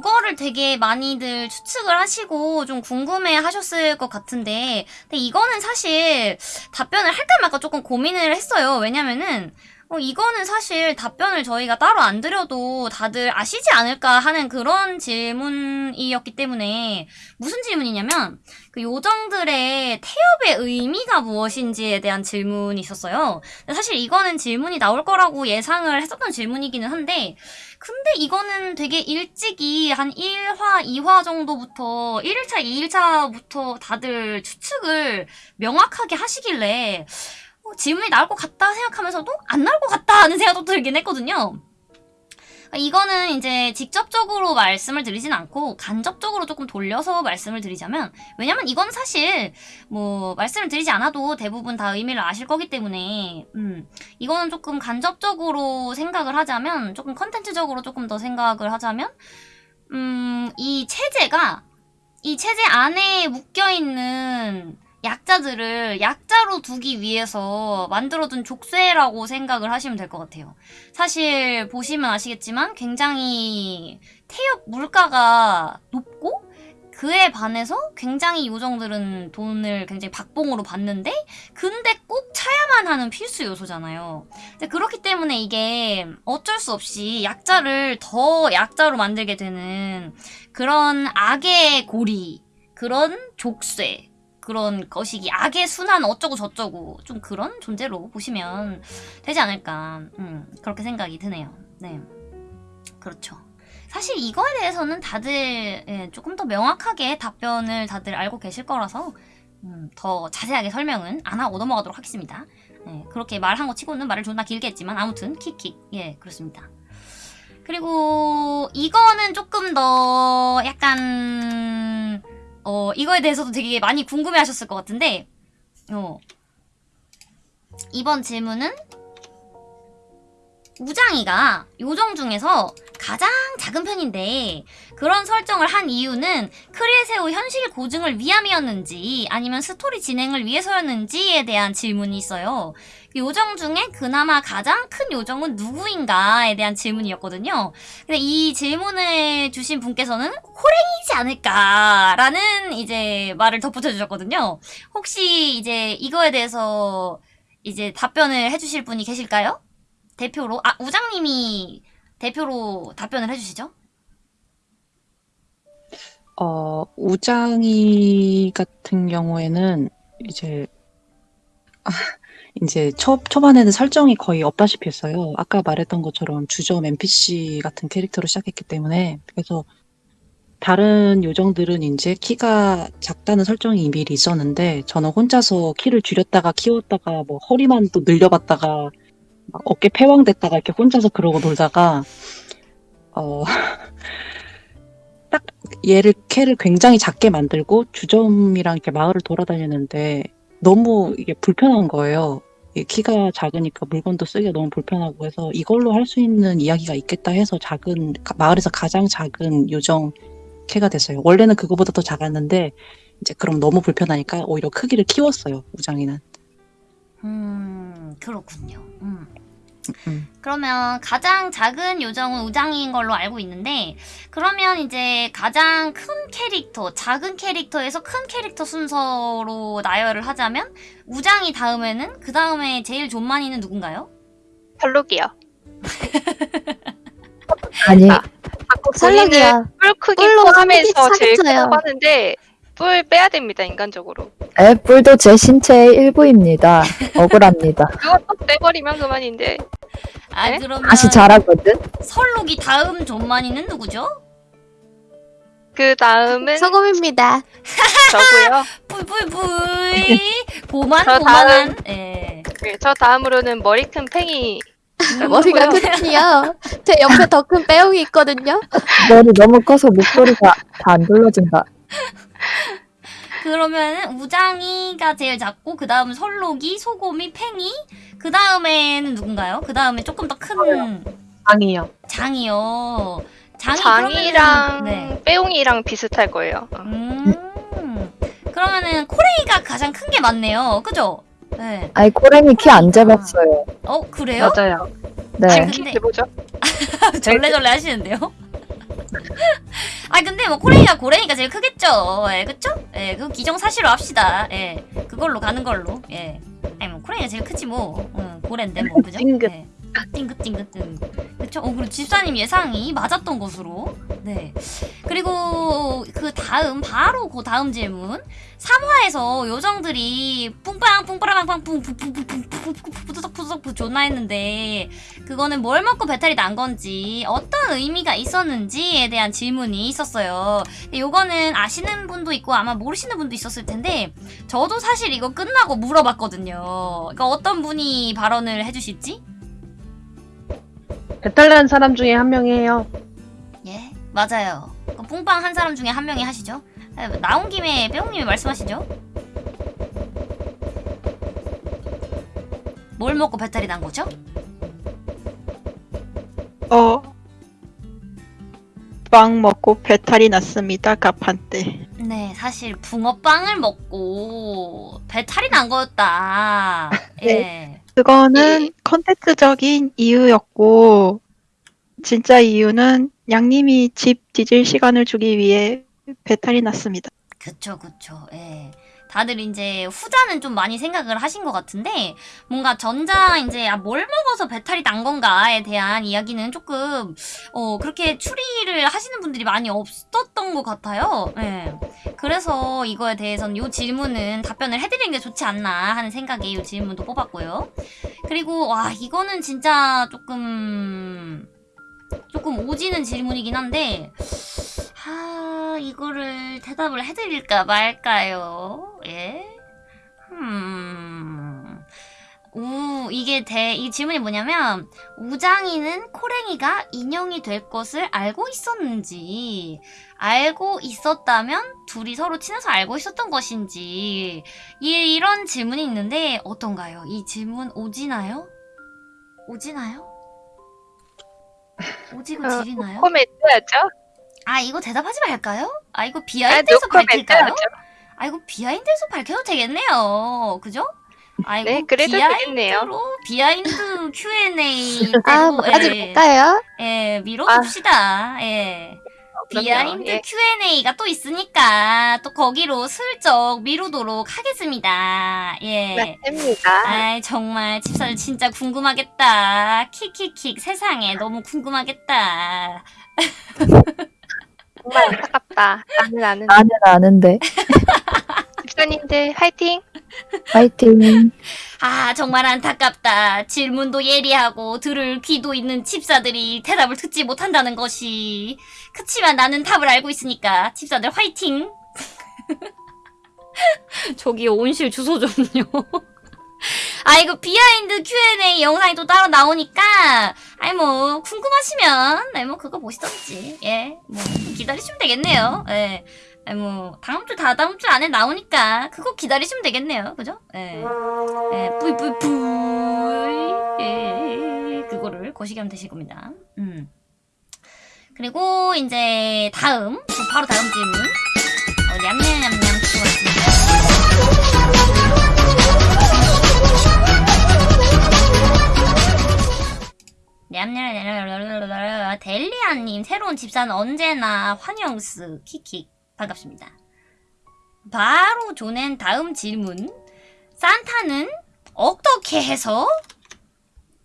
요거를 되게 많이들 추측을 하시고 좀 궁금해 하셨을 것 같은데, 근데 이거는 사실 답변을 할까 말까 조금 고민을 했어요. 왜냐면은, 어, 이거는 사실 답변을 저희가 따로 안 드려도 다들 아시지 않을까 하는 그런 질문이었기 때문에, 무슨 질문이냐면, 그 요정들의 태엽의 의미가 무엇인지에 대한 질문이 있었어요. 사실 이거는 질문이 나올 거라고 예상을 했었던 질문이기는 한데, 근데 이거는 되게 일찍이 한 1화, 2화 정도부터 1일차, 2일차부터 다들 추측을 명확하게 하시길래 어, 질문이 나올 것 같다 생각하면서도 안 나올 것 같다 하는 생각도 들긴 했거든요. 이거는 이제 직접적으로 말씀을 드리진 않고 간접적으로 조금 돌려서 말씀을 드리자면 왜냐면 이건 사실 뭐 말씀을 드리지 않아도 대부분 다 의미를 아실 거기 때문에 음 이거는 조금 간접적으로 생각을 하자면 조금 컨텐츠적으로 조금 더 생각을 하자면 음이 체제가 이 체제 안에 묶여 있는 약자들을 약자로 두기 위해서 만들어둔 족쇄라고 생각을 하시면 될 것 같아요. 사실 보시면 아시겠지만 굉장히 태엽 물가가 높고 그에 반해서 굉장히 요정들은 돈을 굉장히 박봉으로 받는데 근데 꼭 차야만 하는 필수 요소잖아요. 그렇기 때문에 이게 어쩔 수 없이 약자를 더 약자로 만들게 되는 그런 악의 고리, 그런 족쇄, 그런 것이기 악의 순환 어쩌고 저쩌고 좀 그런 존재로 보시면 되지 않을까 음, 그렇게 생각이 드네요. 네, 그렇죠. 사실 이거에 대해서는 다들 예, 조금 더 명확하게 답변을 다들 알고 계실 거라서 음, 더 자세하게 설명은 안 하고 넘어가도록 하겠습니다. 예, 그렇게 말한 거 치고는 말을 존나 길게 했지만 아무튼 킥킥 예 그렇습니다. 그리고 이거는 조금 더 약간 어 이거에 대해서도 되게 많이 궁금해 하셨을 것 같은데 어. 이번 질문은 우장이가 요정 중에서 가장 작은 편인데 그런 설정을 한 이유는 크리에세오 현실 고증을 위함이었는지 아니면 스토리 진행을 위해서였는지에 대한 질문이 있어요. 요정 중에 그나마 가장 큰 요정은 누구인가에 대한 질문이었거든요. 근데 이 질문을 주신 분께서는 호랭이지 않을까라는 이제 말을 덧붙여 주셨거든요. 혹시 이제 이거에 대해서 이제 답변을 해주실 분이 계실까요? 대표로 아 우장님이 대표로 답변을 해주시죠. 어, 우장이 같은 경우에는 이제 아, 이제 초, 초반에는 설정이 거의 없다시피 했어요. 아까 말했던 것처럼 주점 NPC 같은 캐릭터로 시작했기 때문에 그래서 다른 요정들은 이제 키가 작다는 설정이 미리 있었는데 저는 혼자서 키를 줄였다가 키웠다가 뭐 허리만 또 늘려봤다가 막 어깨 패왕됐다가 이렇게 혼자서 그러고 놀다가 어, 딱 얘를 캐를 굉장히 작게 만들고 주점이랑 이렇게 마을을 돌아다니는데 너무 이게 불편한 거예요. 키가 작으니까 물건도 쓰기가 너무 불편하고 해서 이걸로 할 수 있는 이야기가 있겠다 해서 작은 가- 마을에서 가장 작은 요정 캐가 됐어요. 원래는 그거보다 더 작았는데 이제 그럼 너무 불편하니까 오히려 크기를 키웠어요. 우장이는. 음 그렇군요. 음. 음. 그러면 가장 작은 요정은 우장인 걸로 알고 있는데 그러면 이제 가장 큰 캐릭터, 작은 캐릭터에서 큰 캐릭터 순서로 나열을 하자면 우장이 다음에는 그 다음에 제일 존만이는 누군가요? 별록이요. 아니 아, 자꾸 설렁이야. 본인을 뿔 크기 뿔로 포함해서 제일. 크다고 하는데 뿔 빼야 됩니다 인간적으로. 애뿔도 제 신체의 일부입니다. 억울합니다. 그것도 빼버리면 그만인데 아 네? 그러면 다시 자라거든. 설록이 다음 존만이는 누구죠? 그 다음은 소금입니다. 저고요. 뿔뿔뿔 고만 저 고만한 예. 네, 저 다음으로는 머리 큰 팽이. 머리가 뭐요? 크군요. 제 옆에 더 큰 빼용이 있거든요. 머리 너무 커서 목소리가 다안 들려진다. 그러면 우장이가 제일 작고 그 다음 설록이 소곰이 팽이 그 다음에는 누군가요? 그 다음에 조금 더 큰 장이요. 장이요. 장이 장이랑 그러면은- 네. 빼용이랑 비슷할 거예요. 어. 음. 그러면은 코레이가 가장 큰 게 맞네요. 그죠? 네. 아이 고랭이 키안 재봤어요. 어 그래요? 맞아요. 네. 아니, 키 근데- 해보죠. 절레절레 하시는데요? 아 근데 뭐 코레이가 고래니까 제일 크겠죠. 예, 그쵸? 예, 그 기정사실로 합시다. 예, 그걸로 가는 걸로. 예. 아니 뭐 코레이가 제일 크지 뭐. 응, 고래인데 뭐 그죠? 찡 긋. 예. 찡긋찡긋 응. 그쵸? 어 그리고 집사님 예상이 맞았던 것으로. 네. 그리고 그 다음 바로 그 다음 질문. 3화에서 요정들이 뿡빵 뿡빠라빵빵 뿡푸푸푸푸푸푸푸푸푸푸푸푸 푸푸푸 존나 했는데 그거는 뭘 먹고 배탈이 난 건지 어떤 의미가 있었는지에 대한 질문이 있었어요. 근데 요거는 아시는 분도 있고 아마 모르시는 분도 있었을 텐데 저도 사실 이거 끝나고 물어봤거든요. 어떤 분이 발언을 해주실지? 배탈 난 사람 중에 한 명이에요. 예, 맞아요. 그럼 뿡빵 한 사람 중에 한 명이 하시죠. 에, 나온 김에 빼옹님이 말씀하시죠. 뭘 먹고 배탈이 난 거죠? 어, 빵 먹고 배탈이 났습니다. 가판 때. 네, 사실 붕어빵을 먹고 배탈이 난 거였다. 예. 네. 그거는 컨텐츠적인 이유였고, 진짜 이유는 양님이 집 뒤질 시간을 주기 위해 배탈이 났습니다. 그쵸, 그쵸. 예. 다들 이제 후자는 좀 많이 생각을 하신 것 같은데 뭔가 전자 이제 아, 뭘 먹어서 배탈이 난 건가에 대한 이야기는 조금 어 그렇게 추리를 하시는 분들이 많이 없었던 것 같아요. 예. 그래서 이거에 대해서는 이 질문은 답변을 해드리는 게 좋지 않나 하는 생각에 이 질문도 뽑았고요. 그리고 와 이거는 진짜 조금 조금 오지는 질문이긴 한데 하 이거를 대답을 해드릴까 말까요? 예? 음. 우, 이게 대, 이 질문이 뭐냐면, 우장이는 코랭이가 인형이 될 것을 알고 있었는지, 알고 있었다면 둘이 서로 친해서 알고 있었던 것인지, 이, 이런 질문이 있는데, 어떤가요? 이 질문 오지나요? 오지나요? 오지고 어, 지리나요? 코멘트 하죠? 아 이거 대답하지 말까요? 아 이거 아, behind에서 노코멘트 밝힐까요? 아 이거 behind에서 밝혀도 되겠네요. 그죠? 아이고 네, 그래도. behind로 behind Q&A 아, 하지 예, 말까요? 예, 밀어줍시다. 예. 그럼요. behind 예. Q&A가 또 있으니까 또 거기로 슬쩍 미루도록 하겠습니다. 예. 맞습니다. 아이 정말 집사들 진짜 궁금하겠다. 킥킥킥 세상에 너무 궁금하겠다. 안타깝다. 나는 아는 나는 아는데. 집사님들 화이팅! 파이팅. 아 정말 안타깝다. 질문도 예리하고 들을 귀도 있는 집사들이 대답을 듣지 못한다는 것이. 그치만 나는 답을 알고 있으니까 집사들 화이팅. 저기 온실 주소 좀요. 아 이거 behind Q&A 영상이 또 따로 나오니까 아이 뭐 궁금하시면 아이 뭐 그거 보시던지 예 뭐 기다리시면 되겠네요 예 아이 뭐 다음 주 다 다음 주 안에 나오니까 그거 기다리시면 되겠네요 그죠 예 예, 뿌이 뿌이 뿌이 예, 그거를 거시기 하면 되실 겁니다. 음. 그리고 이제 다음 바로 다음 질문. 어, 냠냠냠냠 들어왔습니다. 냠냠냠냠 델리아님 새로운 집사는 언제나 환영스 키킥 반갑습니다. 바로 조낸 다음 질문. 산타는 어떻게 해서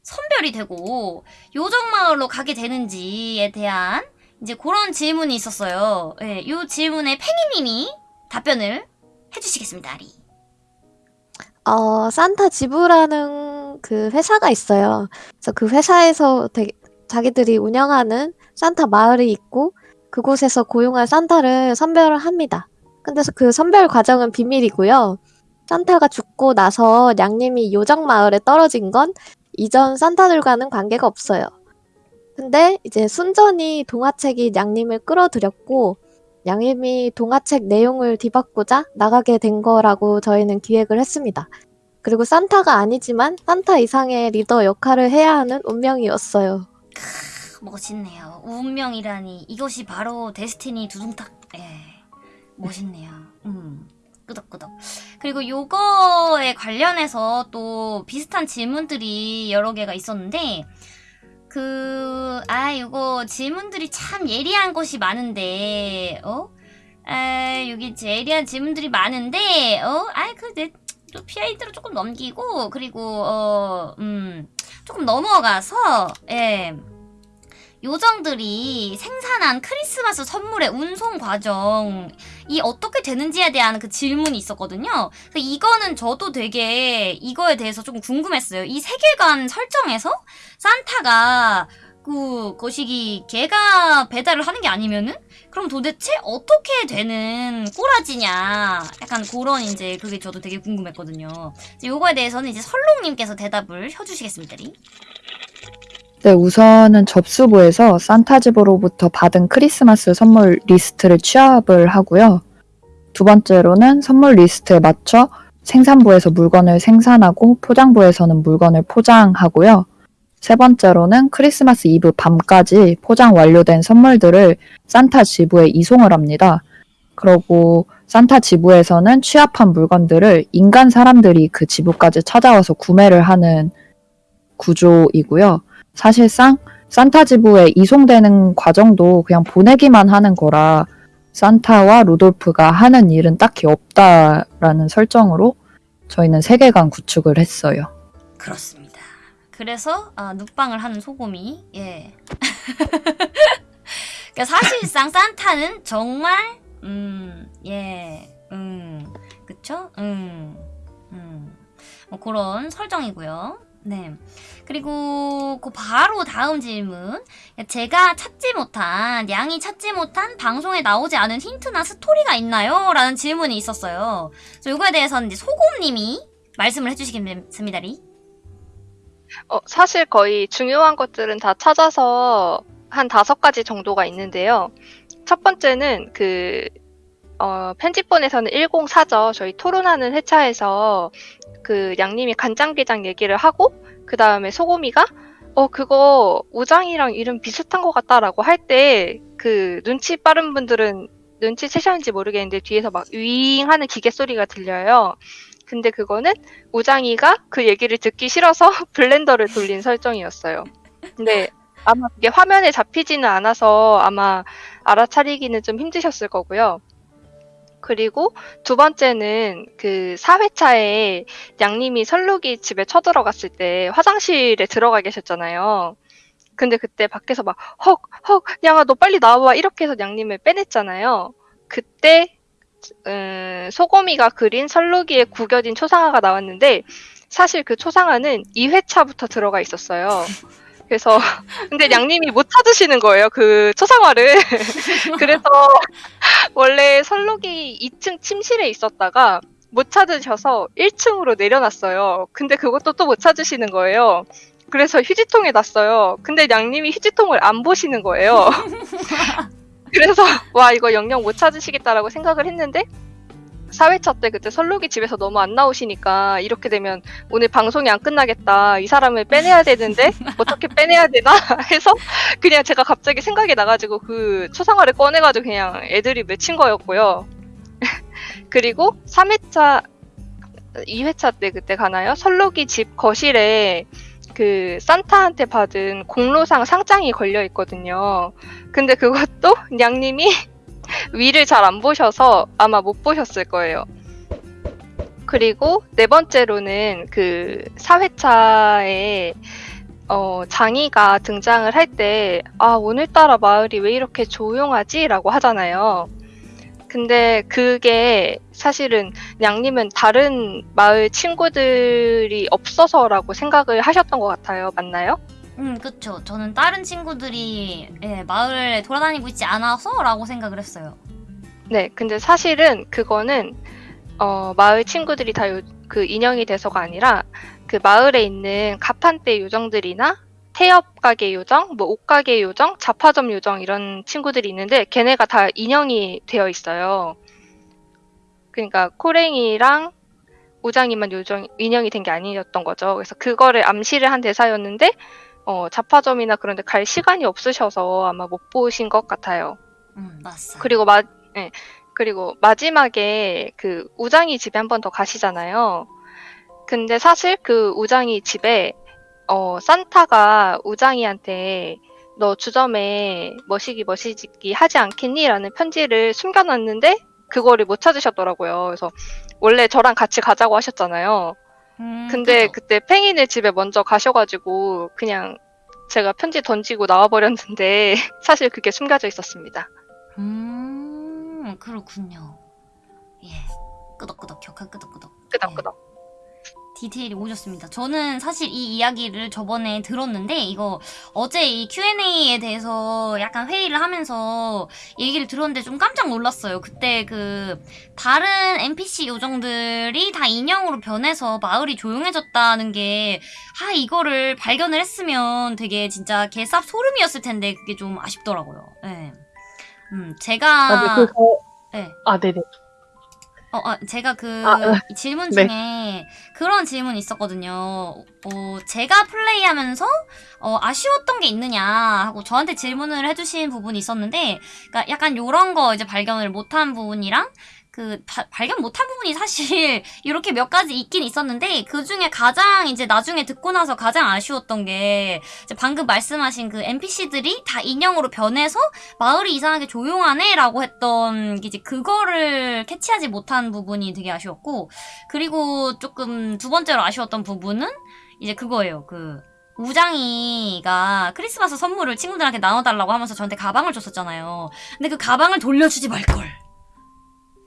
선별이 되고 요정마을로 가게 되는지에 대한 이제 그런 질문이 있었어요. 예, 이 질문에 팽이님이 답변을 해주시겠습니다, 아리. 어, 산타 지부라는 그 회사가 있어요. 그래서 그 회사에서 되게, 자기들이 운영하는 산타 마을이 있고 그곳에서 고용한 산타를 선별을 합니다. 근데 그 선별 과정은 비밀이고요. 산타가 죽고 나서 양님이 요정 마을에 떨어진 건 이전 산타들과는 관계가 없어요. 근데 이제 순전히 동화책이 양님을 끌어들였고 양님이 동화책 내용을 뒤바꾸자 나가게 된 거라고 저희는 기획을 했습니다. 그리고 산타가 아니지만 산타 이상의 리더 역할을 해야 하는 운명이었어요. 크, 멋있네요. 운명이라니 이것이 바로 데스티니 두둥탁. 예, 멋있네요. 음. 끄덕끄덕. 그리고 요거에 관련해서 또 비슷한 질문들이 여러 개가 있었는데, 그, 아, 이거 질문들이 참 예리한 것이 많은데, 어? 아, 여기 예리한 질문들이 많은데, 어? 아, 그, 내, 또 PID로 조금 넘기고, 그리고, 어, 음, 조금 넘어가서, 예. 요정들이 생산한 크리스마스 선물의 운송 과정이 어떻게 되는지에 대한 그 질문이 있었거든요. 이거는 저도 되게 이거에 대해서 조금 궁금했어요. 이 세계관 설정에서 산타가 그 거시기 걔가 배달을 하는 게 아니면은 그럼 도대체 어떻게 되는 꼬라지냐 약간 그런 이제 그게 저도 되게 궁금했거든요. 이제 요거에 대해서는 이제 설롱님께서 대답을 해주시겠습니다. 리. 네, 우선은 접수부에서 산타집으로부터 받은 크리스마스 선물 리스트를 취합을 하고요. 두 번째로는 선물 리스트에 맞춰 생산부에서 물건을 생산하고 포장부에서는 물건을 포장하고요. 세 번째로는 크리스마스 이브 밤까지 포장 완료된 선물들을 산타 지부에 이송을 합니다. 그러고 산타 지부에서는 취합한 물건들을 인간 사람들이 그 지부까지 찾아와서 구매를 하는 구조이고요. 사실상 산타 지부에 이송되는 과정도 그냥 보내기만 하는 거라 산타와 루돌프가 하는 일은 딱히 없다라는 설정으로 저희는 세계관 구축을 했어요. 그렇습니다. 그래서 아, 눕방을 하는 소곰이 예. 그러니까 사실상 산타는 정말 음, 예, 음, 그쵸? 음, 음, 뭐 그런 설정이고요. 네. 그리고 그 바로 다음 질문. 제가 찾지 못한, 양이 찾지 못한 방송에 나오지 않은 힌트나 스토리가 있나요? 라는 질문이 있었어요. 그래서 이거에 대해서는 이제 소곰님이 말씀을 해주시겠습니다, 리. 어, 사실 거의 중요한 것들은 다 찾아서 한 다섯 가지 정도가 있는데요. 첫 번째는 그, 어, 편집본에서는 104죠. 저희 토론하는 회차에서 그 양님이 간장게장 얘기를 하고, 그 다음에 소고미가, 어, 그거 우장이랑 이름 비슷한 것 같다라고 할 때, 그 눈치 빠른 분들은 눈치 채셨는지 모르겠는데 뒤에서 막 윙 하는 기계 소리가 들려요. 근데 그거는 우장이가 그 얘기를 듣기 싫어서 블렌더를 돌린 설정이었어요. 근데 아마 그게 화면에 잡히지는 않아서 아마 알아차리기는 좀 힘드셨을 거고요. 그리고 두 번째는 그 4회차에 양님이 설룩이 집에 쳐들어갔을 때 화장실에 들어가 계셨잖아요. 근데 그때 밖에서 막 헉, 헉, 양아 너 빨리 나와 이렇게 해서 양님을 빼냈잖아요. 그때 음, 소고미가 그린 설루기에 구겨진 초상화가 나왔는데 사실 그 초상화는 2회차부터 들어가 있었어요. 그래서 근데 양님이 못 찾으시는 거예요 그 초상화를. 그래서 원래 설록이 2층 침실에 있었다가 못 찾으셔서 1층으로 내려놨어요. 근데 그것도 또 못 찾으시는 거예요. 그래서 휴지통에 놨어요. 근데 양님이 휴지통을 안 보시는 거예요 그래서 와 이거 영영 못 찾으시겠다라고 생각을 했는데 4회차 때 그때 설록이 집에서 너무 안 나오시니까 이렇게 되면 오늘 방송이 안 끝나겠다. 이 사람을 빼내야 되는데 어떻게 빼내야 되나 해서 그냥 제가 갑자기 생각이 나가지고 그 초상화를 꺼내가지고 그냥 애들이 맺힌 거였고요. 그리고 3회차, 2회차 때 그때 가나요? 설록이 집 거실에 그 산타한테 받은 공로상 상장이 걸려 있거든요. 근데 그것도 양님이 위를 잘 안 보셔서 아마 못 보셨을 거예요. 그리고 네 번째로는 그 4회차에 어, 장이가 등장을 할 때, 아, 오늘따라 마을이 왜 이렇게 조용하지? 라고 하잖아요. 근데 그게 사실은 양님은 다른 마을 친구들이 없어서라고 생각을 하셨던 것 같아요. 맞나요? 음, 그쵸. 저는 다른 친구들이 예, 마을에 돌아다니고 있지 않아서 라고 생각을 했어요. 네, 근데 사실은 그거는 어, 마을 친구들이 다 그 인형이 돼서가 아니라 그 마을에 있는 가판대 요정들이나 태엽 가게 요정, 뭐 옷가게 요정, 잡화점 요정 이런 친구들이 있는데 걔네가 다 인형이 되어 있어요. 그러니까 코랭이랑 우장이만 요정 인형이 된 게 아니었던 거죠. 그래서 그거를 암시를 한 대사였는데 어, 잡화점이나 그런 데 갈 시간이 없으셔서 아마 못 보신 것 같아요. 음, 맞어. 그리고 마, 예. 그리고 마지막에 그 우장이 집에 한 번 더 가시잖아요. 근데 사실 그 우장이 집에 어, 산타가 우장이한테 너 주점에 머시기 머시기 하지 않겠니? 라는 편지를 숨겨놨는데 그거를 못 찾으셨더라고요. 그래서 원래 저랑 같이 가자고 하셨잖아요. 음, 근데 그죠? 그때 팽이네 집에 먼저 가셔가지고 그냥 제가 편지 던지고 나와버렸는데 사실 그게 숨겨져 있었습니다. 음, 그렇군요. 예. 끄덕끄덕, 격한 끄덕끄덕. 끄덕끄덕. 디테일이 오셨습니다. 저는 사실 이 이야기를 저번에 들었는데 이거 어제 이 Q&A에 대해서 약간 회의를 하면서 얘기를 들었는데 좀 깜짝 놀랐어요. 그때 그 다른 NPC 요정들이 다 인형으로 변해서 마을이 조용해졌다는 게 아, 이거를 발견을 했으면 되게 진짜 개쌉 소름이었을 텐데 그게 좀 아쉽더라고요. 예. 음, 제가 아, 네, 그거, 예. 아, 네네. 어, 아, 제가 그 아, 네. 이 질문 네. 중에 그런 질문이 있었거든요. 어, 제가 플레이하면서 어, 아쉬웠던 게 있느냐 하고 저한테 질문을 해주신 부분이 있었는데, 그러니까 약간 요런 거 이제 발견을 못한 부분이랑 그 바- 발견 못한 부분이 사실 이렇게 몇 가지 있긴 있었는데 그 중에 가장 이제 나중에 듣고 나서 가장 아쉬웠던 게 방금 말씀하신 그 NPC들이 다 인형으로 변해서 마을이 이상하게 조용하네라고 했던 게 이제 그거를 캐치하지 못한 부분이 되게 아쉬웠고 그리고 조금 두 번째로 아쉬웠던 부분은 이제 그거예요. 그 우장이가 크리스마스 선물을 친구들한테 나눠달라고 하면서 저한테 가방을 줬었잖아요. 근데 그 가방을 돌려주지 말걸.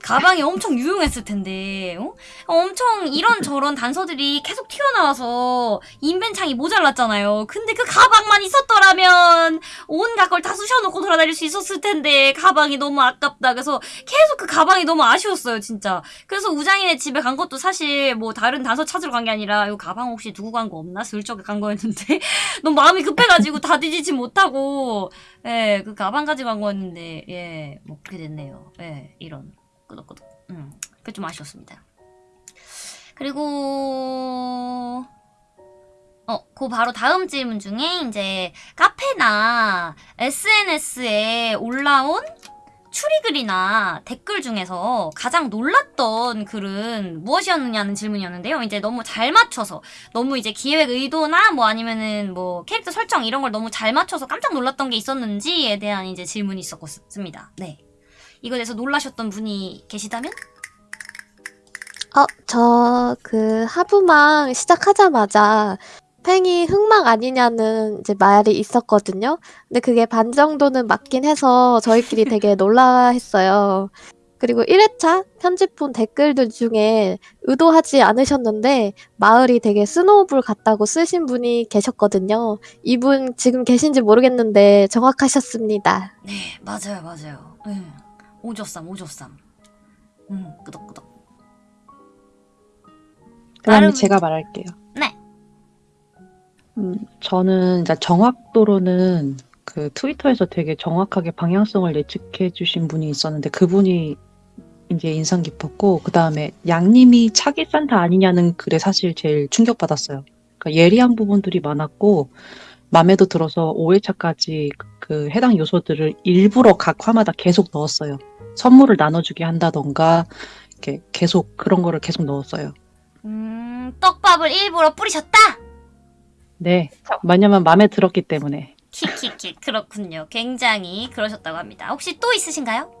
가방이 엄청 유용했을 텐데, 어? 엄청 이런저런 단서들이 계속 튀어나와서 인벤창이 모자랐잖아요. 근데 그 가방만 있었더라면 온갖 걸 다 쑤셔놓고 돌아다닐 수 있었을 텐데 가방이 너무 아깝다. 그래서 계속 그 가방이 너무 아쉬웠어요, 진짜. 그래서 우장이네 집에 간 것도 사실 뭐 다른 단서 찾으러 간 게 아니라 이 가방 혹시 두고 간 거 없나? 슬쩍 간 거였는데 너무 마음이 급해가지고 다 뒤지지 못하고 예, 그 가방 가지고 간 거였는데 예, 뭐 그렇게 됐네요. 예, 이런 끄덕끄덕. 음, 그게 좀 아쉬웠습니다. 그리고 어, 그 바로 다음 질문 중에 이제 카페나 SNS에 올라온 추리글이나 댓글 중에서 가장 놀랐던 글은 무엇이었느냐는 질문이었는데요. 이제 너무 잘 맞춰서 너무 이제 기획 의도나 뭐 아니면은 뭐 캐릭터 설정 이런 걸 너무 잘 맞춰서 깜짝 놀랐던 게 있었는지에 대한 이제 질문이 있었습니다. 네. 이거에 대해서 놀라셨던 분이 계시다면? 어, 저 그 하부망 시작하자마자 팽이 흑막 아니냐는 이제 말이 있었거든요. 근데 그게 반 정도는 맞긴 해서 저희끼리 되게 놀라했어요. 그리고 1회차 편집본 댓글들 중에 의도하지 않으셨는데 마을이 되게 스노우볼 같다고 쓰신 분이 계셨거든요. 이분 지금 계신지 모르겠는데 정확하셨습니다. 네, 맞아요, 맞아요. 네. 오조쌈, 오조쌈. 음, 끄덕끄덕. 그다음에 나름- 제가 말할게요. 네. 음, 저는 이제 정확도로는 그 트위터에서 되게 정확하게 방향성을 예측해 주신 분이 있었는데 그분이 이제 인상 깊었고 그 다음에 양님이 차기 산타 아니냐는 글에 사실 제일 충격받았어요. 그러니까 예리한 부분들이 많았고 마음에도 들어서 5회차까지 그 해당 요소들을 일부러 각 화마다 계속 넣었어요. 선물을 나눠주게 한다던가 이렇게 계속 그런 거를 계속 넣었어요. 음, 떡밥을 일부러 뿌리셨다? 네. 왜냐면 마음에 들었기 때문에. 키키키, 그렇군요. 굉장히 그러셨다고 합니다. 혹시 또 있으신가요?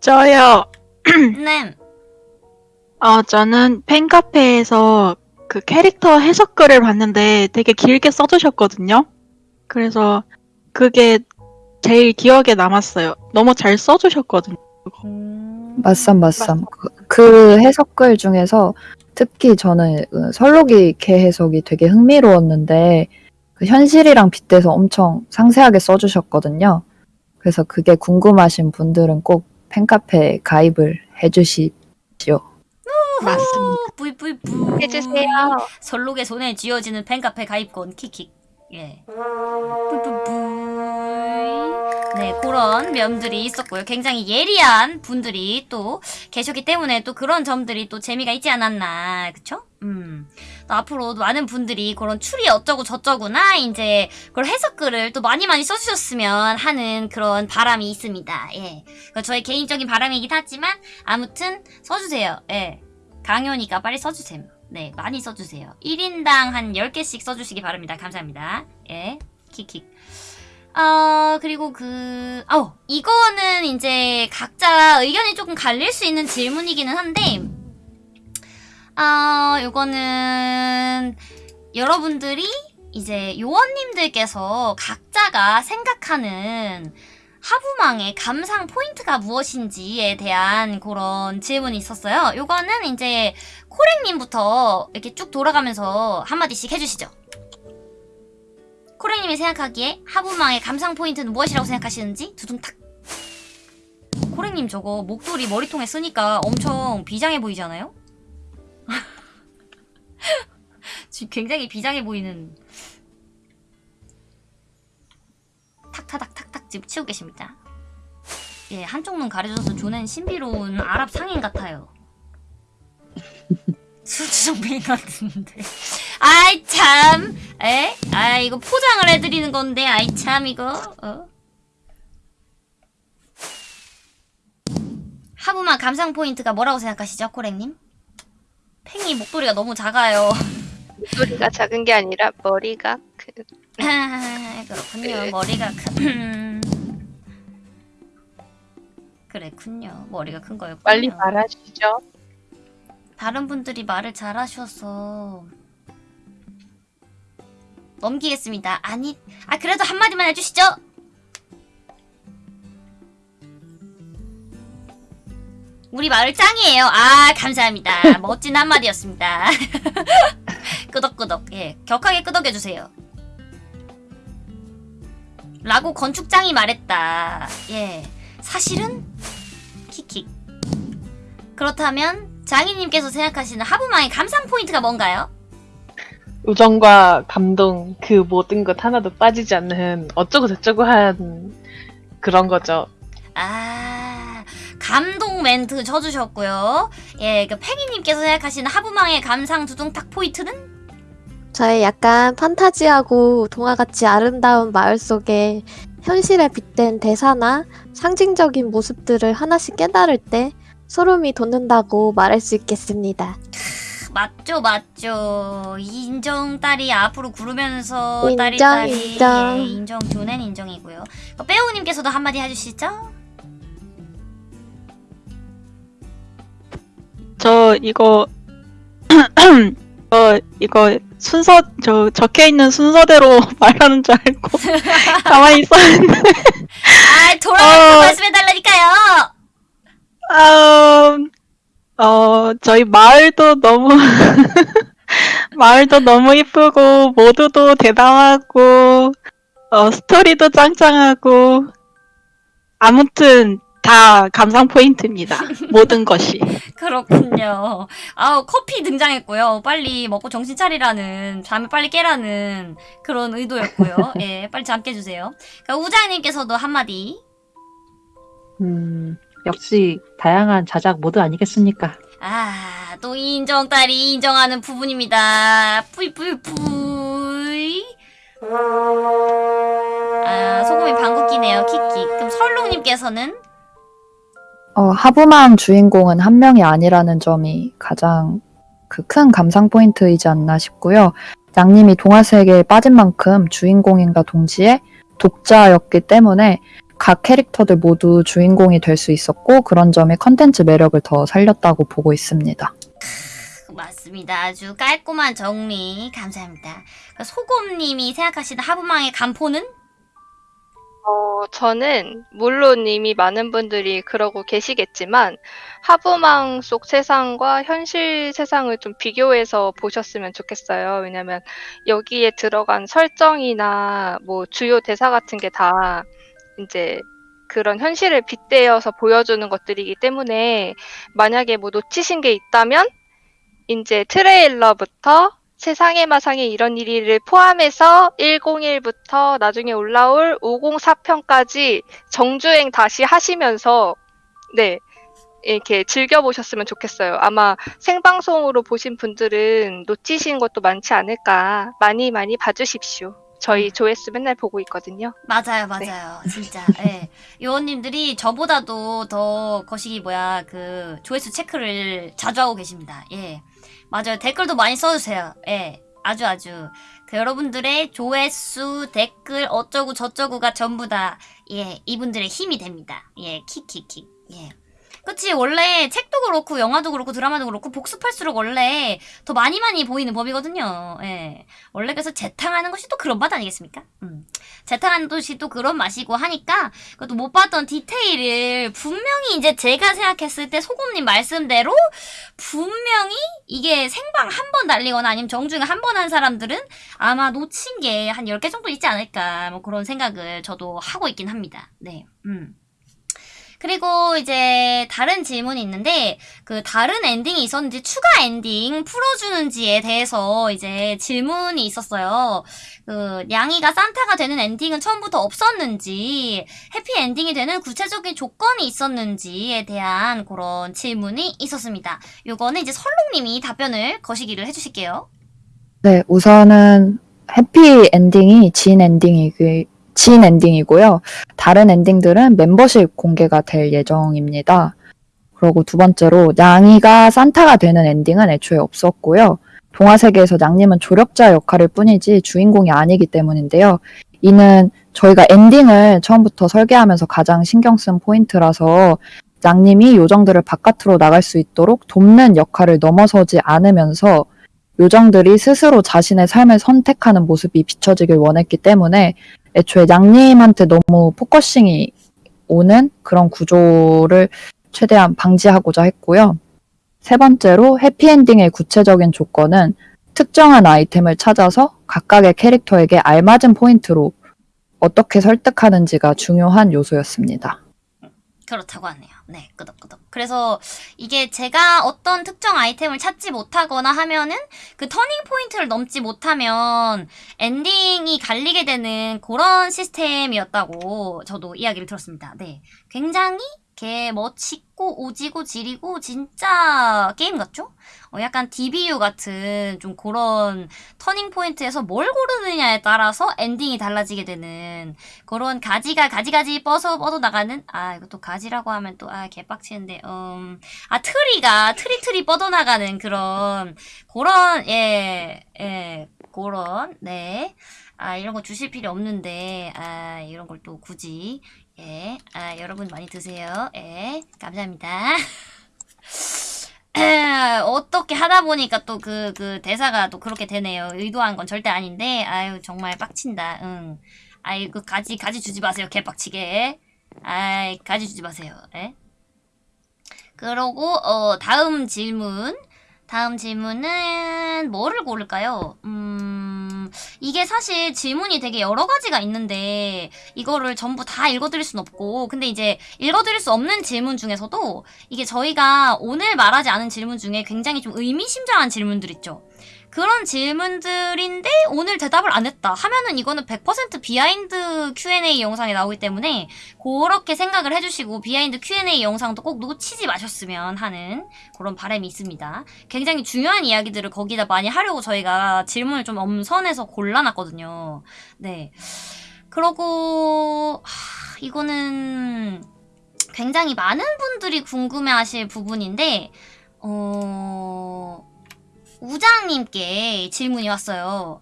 저요. 네. 어, 저는 팬카페에서 그 캐릭터 해석글을 봤는데 되게 길게 써주셨거든요. 그래서 그게 제일 기억에 남았어요. 너무 잘 써주셨거든요. 음, 맞삼 맞삼. 그, 그 해석글 중에서 특히 저는 그 설록이 개 해석이 되게 흥미로웠는데 그 현실이랑 빗대서 엄청 상세하게 써주셨거든요. 그래서 그게 궁금하신 분들은 꼭 팬카페 가입을 해주십시오. 맞습니다. 뿌이뿌이뿌. 해주세요. 설록의 손에 쥐어지는 팬카페 가입권 킥킥. 예. 뿌이뿌뿌. 네, 그런 면들이 있었고요. 굉장히 예리한 분들이 또 계셨기 때문에 또 그런 점들이 또 재미가 있지 않았나. 그쵸? 음. 또 앞으로 많은 분들이 그런 추리 어쩌고 저쩌구나, 이제, 그걸 해석글을 또 많이 많이 써주셨으면 하는 그런 바람이 있습니다. 예. 그 저의 개인적인 바람이긴 하지만, 아무튼, 써주세요. 예. 강요니까 빨리 써주세요. 네, 많이 써주세요. 1인당 한 10개씩 써주시기 바랍니다. 감사합니다. 예, 킥킥. 어, 그리고 그, 어, 이거는 이제 각자 의견이 조금 갈릴 수 있는 질문이기는 한데, 아, 요거는 여러분들이 이제 요원님들께서 각자가 생각하는 하부망의 감상 포인트가 무엇인지에 대한 그런 질문이 있었어요. 요거는 이제 코랭님부터 이렇게 쭉 돌아가면서 한마디씩 해주시죠. 코랭님이 생각하기에 하부망의 감상 포인트는 무엇이라고 생각하시는지 두둥탁. 코랭님 저거 목도리 머리통에 쓰니까 엄청 비장해 보이지 않아요? 지금 굉장히 비장해 보이는 탁타닥 탁탁 지금 치고 계십니다. 예, 한쪽 눈 가려져서 조는 신비로운 아랍 상인 같아요. 수주정뱅이 같은데. 아이 참, 에? 아 이거 포장을 해드리는 건데, 아이 참 이거. 어? 하부만 감상 포인트가 뭐라고 생각하시죠, 코랭님? 팽이 목도리가 너무 작아요. 목소리가 작은 게 아니라 머리가 그 아, 그렇군요. 머리가 큰. 그랬군요. 머리가 큰 거였군요. 빨리 말하시죠. 다른 분들이 말을 잘하셔서 넘기겠습니다. 아니, 아 그래도 한 마디만 해주시죠. 우리 마을 짱이에요. 아 감사합니다. 멋진 한마디였습니다. 끄덕끄덕. 예, 격하게 끄덕여 주세요. 라고 건축장이 말했다. 예, 사실은 킥킥. 그렇다면 장인님께서 생각하시는 하부망의 감상 포인트가 뭔가요? 우정과 감동 그 모든 것 하나도 빠지지 않는 어쩌고 저쩌고 한 그런 거죠. 아, 감동 멘트 쳐주셨고요. 예, 그 팽이님께서 생각하시는 하부망의 감상 두둥탁 포인트는? 저의 약간 판타지하고 동화같이 아름다운 마을 속에 현실에 빗댄 대사나 상징적인 모습들을 하나씩 깨달을 때 소름이 돋는다고 말할 수 있겠습니다. 맞죠, 맞죠. 인정 딸이 앞으로 구르면서 인정, 딸이 딸이 인정. 예, 인정 교낸 인정이고요. 그 빼우님께서도 한마디 해주시죠. 저 이거 저 이거 순서 저 적혀 있는 순서대로 말하는 줄 알고 가만히 있었는데 아, 돌아가서 어. 말씀해 달라니까요. 아, 어 저희 마을도 너무 마을도 너무 이쁘고 모두도 대담하고 어 스토리도 짱짱하고 아무튼 다 감상 포인트입니다. 모든 것이. 그렇군요. 아우, 커피 등장했고요. 빨리 먹고 정신 차리라는, 잠을 빨리 깨라는 그런 의도였고요. 예, 빨리 잠 깨주세요. 그러니까 우장님께서도 한마디. 음, 역시 다양한 자작 모드 아니겠습니까? 아, 또 인정 딸이 인정하는 부분입니다. 뿌이뿌이뿌이. 아, 소금이 방귀 끼네요. 키키. 그럼 설롱님께서는? 어, 하부망 주인공은 한 명이 아니라는 점이 가장 그 큰 감상 포인트이지 않나 싶고요. 양님이 동화 세계에 빠진 만큼 주인공인가 동시에 독자였기 때문에 각 캐릭터들 모두 주인공이 될 수 있었고 그런 점이 컨텐츠 매력을 더 살렸다고 보고 있습니다. 맞습니다. 아주 깔끔한 정리. 감사합니다. 소곰님이 생각하시는 하부망의 간포는? 어, 저는 물론 이미 많은 분들이 그러고 계시겠지만 하부망 속 세상과 현실 세상을 좀 비교해서 보셨으면 좋겠어요. 왜냐면 여기에 들어간 설정이나 뭐 주요 대사 같은 게다 이제 그런 현실을 빗대어서 보여주는 것들이기 때문에 만약에 뭐 놓치신 게 있다면 이제 트레일러부터 세상의 마상에 이런 일이를 포함해서 101부터 나중에 올라올 504편까지 정주행 다시 하시면서 네 이렇게 즐겨보셨으면 좋겠어요. 아마 생방송으로 보신 분들은 놓치신 것도 많지 않을까 많이 많이 봐주십시오. 저희 조회수 맨날 보고 있거든요. 맞아요, 맞아요. 진짜. 예. 요원님들이 저보다도 더 거시기 뭐야, 그, 조회수 체크를 자주 하고 계십니다. 예. 맞아요. 댓글도 많이 써주세요. 예. 아주 아주. 그 여러분들의 조회수, 댓글, 어쩌고 저쩌고가 전부 다, 예, 이분들의 힘이 됩니다. 예, 킥킥킥. 예. 그치, 원래 책도 그렇고, 영화도 그렇고, 드라마도 그렇고, 복습할수록 원래 더 많이 많이 보이는 법이거든요. 예. 원래 그래서 재탕하는 것이 또 그런 맛 아니겠습니까? 음. 재탕하는 것이 또 그런 맛이고 하니까, 그것도 못 봤던 디테일을 분명히 이제 제가 생각했을 때 소금님 말씀대로 분명히 이게 생방 한 번 날리거나 아니면 정주행 한 번 한 사람들은 아마 놓친 게 한 10개 정도 있지 않을까 뭐 그런 생각을 저도 하고 있긴 합니다. 네. 음. 그리고 이제 다른 질문이 있는데 그 다른 엔딩이 있었는지 추가 엔딩 풀어주는지에 대해서 이제 질문이 있었어요. 그 냥이가 산타가 되는 엔딩은 처음부터 없었는지 해피 엔딩이 되는 구체적인 조건이 있었는지에 대한 그런 질문이 있었습니다. 요거는 이제 설롱님이 답변을 거시기를 해주실게요. 네, 우선은 해피 엔딩이 진 엔딩이 진 엔딩이고요. 다른 엔딩들은 멤버십 공개가 될 예정입니다. 그리고 두 번째로 냥이가 산타가 되는 엔딩은 애초에 없었고요. 동화 세계에서 냥님은 조력자 역할일 뿐이지 주인공이 아니기 때문인데요. 이는 저희가 엔딩을 처음부터 설계하면서 가장 신경 쓴 포인트라서 냥님이 요정들을 바깥으로 나갈 수 있도록 돕는 역할을 넘어서지 않으면서 요정들이 스스로 자신의 삶을 선택하는 모습이 비춰지길 원했기 때문에 애초에 냥님한테 너무 focusing이 오는 그런 구조를 최대한 방지하고자 했고요. 세 번째로 해피엔딩의 구체적인 조건은 특정한 아이템을 찾아서 각각의 캐릭터에게 알맞은 포인트로 어떻게 설득하는지가 중요한 요소였습니다. 그렇다고 하네요. 네, 끄덕끄덕. 그래서 이게 제가 어떤 특정 아이템을 찾지 못하거나 하면은 그 터닝 포인트를 넘지 못하면 엔딩이 갈리게 되는 그런 시스템이었다고 저도 이야기를 들었습니다. 네. 굉장히 개 멋있고 오지고 지리고 진짜 게임 같죠? 어, 약간 디비휴 같은 좀 그런 터닝 포인트에서 뭘 고르느냐에 따라서 엔딩이 달라지게 되는 그런 가지가 가지가지 뻗어 뻗어 나가는 아 이것도 가지라고 하면 또 아 개빡치는데 음아 트리가 트리 트리 뻗어 나가는 그런 그런 예예 그런 네. 아, 이런 거 주실 필요 없는데, 아, 이런 걸 또 굳이, 예, 아, 여러분 많이 드세요. 예, 감사합니다. 어떻게 하다 보니까 또 그, 그 대사가 또 그렇게 되네요. 의도한 건 절대 아닌데, 아유, 정말 빡친다, 응. 아이, 그 가지, 가지 주지 마세요. 개빡치게. 아이, 가지 주지 마세요. 예? 그러고, 어, 다음 질문. 다음 질문은 뭐를 고를까요? 음, 이게 사실 질문이 되게 여러 가지가 있는데 이거를 전부 다 읽어드릴 순 없고 근데 이제 읽어드릴 수 없는 질문 중에서도 이게 저희가 오늘 말하지 않은 질문 중에 굉장히 좀 의미심장한 질문들 있죠. 그런 질문들인데 오늘 대답을 안 했다 하면은 이거는 100% 비하인드 Q&A 영상에 나오기 때문에 그렇게 생각을 해주시고 비하인드 Q&A 영상도 꼭 놓치지 마셨으면 하는 그런 바람이 있습니다. 굉장히 중요한 이야기들을 거기다 많이 하려고 저희가 질문을 좀 엄선해서 골라놨거든요. 네. 그러고 하, 이거는 굉장히 많은 분들이 궁금해하실 부분인데 어... 우장님께 질문이 왔어요.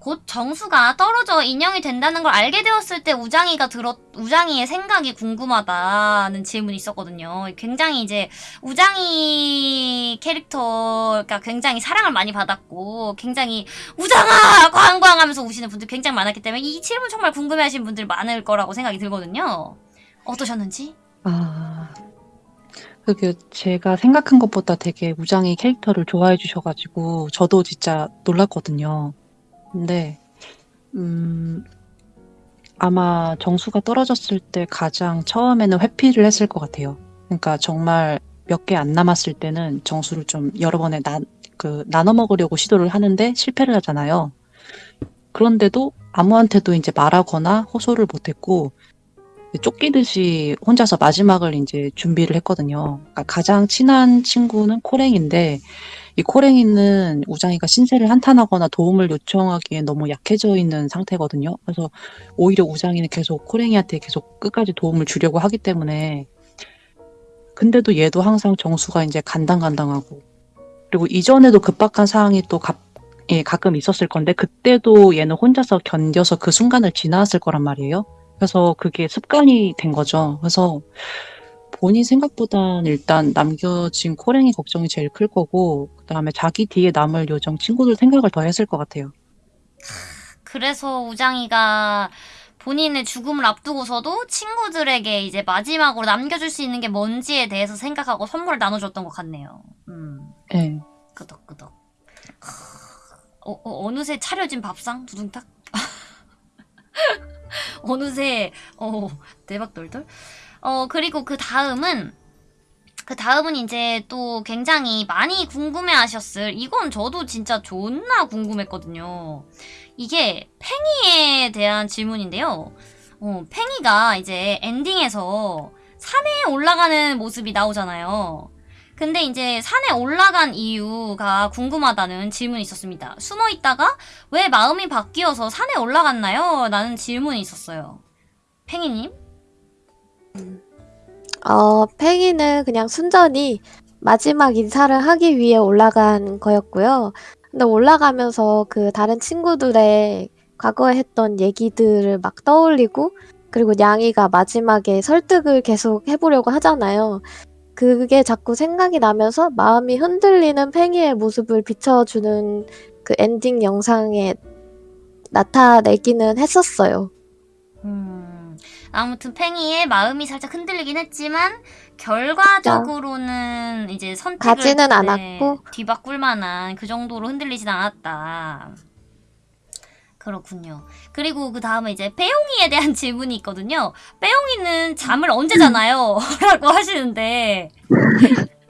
곧 정수가 떨어져 인형이 된다는 걸 알게 되었을 때 우장이가 들었 우장이의 생각이 궁금하다는 질문이 있었거든요. 굉장히 이제 우장이 캐릭터가 굉장히 사랑을 많이 받았고 굉장히 우장아 광광하면서 우시는 분들 굉장히 많았기 때문에 이 질문 정말 궁금해하시는 분들 많을 거라고 생각이 들거든요. 어떠셨는지? 아, 그게 제가 생각한 것보다 되게 우장이 캐릭터를 좋아해 주셔가지고 저도 진짜 놀랐거든요. 근데 음, 아마 정수가 떨어졌을 때 가장 처음에는 회피를 했을 것 같아요. 그러니까 정말 몇 개 안 남았을 때는 정수를 좀 여러 번에 나, 그 나눠 먹으려고 시도를 하는데 실패를 하잖아요. 그런데도 아무한테도 이제 말하거나 호소를 못했고 쫓기듯이 혼자서 마지막을 이제 준비를 했거든요. 그러니까 가장 친한 친구는 코랭인데 이 코랭이는 우장이가 신세를 한탄하거나 도움을 요청하기에 너무 약해져 있는 상태거든요. 그래서 오히려 우장이는 계속 코랭이한테 계속 끝까지 도움을 주려고 하기 때문에 근데도 얘도 항상 정수가 이제 간당간당하고 그리고 이전에도 급박한 상황이 또 가, 예, 가끔 있었을 건데 그때도 얘는 혼자서 견뎌서 그 순간을 지나왔을 거란 말이에요. 그래서 그게 습관이 된 거죠. 그래서 본인 생각보단 일단 남겨진 코랭이 걱정이 제일 클 거고 그다음에 자기 뒤에 남을 요정 친구들 생각을 더 했을 것 같아요. 그래서 우장이가 본인의 죽음을 앞두고서도 친구들에게 이제 마지막으로 남겨줄 수 있는 게 뭔지에 대해서 생각하고 선물을 나눠줬던 것 같네요. 음, 예. 끄덕끄덕. 어, 어, 어느새 차려진 밥상? 두둥탁? 어느새, 어, 대박 돌돌? 어, 그리고 그 다음은, 그 다음은 이제 또 굉장히 많이 궁금해 하셨을, 이건 저도 진짜 존나 궁금했거든요. 이게 팽이에 대한 질문인데요. 어, 팽이가 이제 엔딩에서 산에 올라가는 모습이 나오잖아요. 근데 이제 산에 올라간 이유가 궁금하다는 질문이 있었습니다. 숨어 있다가 왜 마음이 바뀌어서 산에 올라갔나요? 라는 질문이 있었어요. 팽이님? 어, 팽이는 그냥 순전히 마지막 인사를 하기 위해 올라간 거였고요. 근데 올라가면서 그 다른 친구들의 과거에 했던 얘기들을 막 떠올리고, 그리고 냥이가 마지막에 설득을 계속 해보려고 하잖아요. 그게 자꾸 생각이 나면서 마음이 흔들리는 팽이의 모습을 비춰주는 그 엔딩 영상에 나타내기는 했었어요. 음, 아무튼 팽이의 마음이 살짝 흔들리긴 했지만 결과적으로는 이제 선택을 가지는 네, 않았고. 뒤바꿀 만한 그 정도로 흔들리진 않았다. 그렇군요. 그리고 그 다음에 이제 빼용이에 대한 질문이 있거든요. 빼용이는 잠을 언제 자나요? 라고 하시는데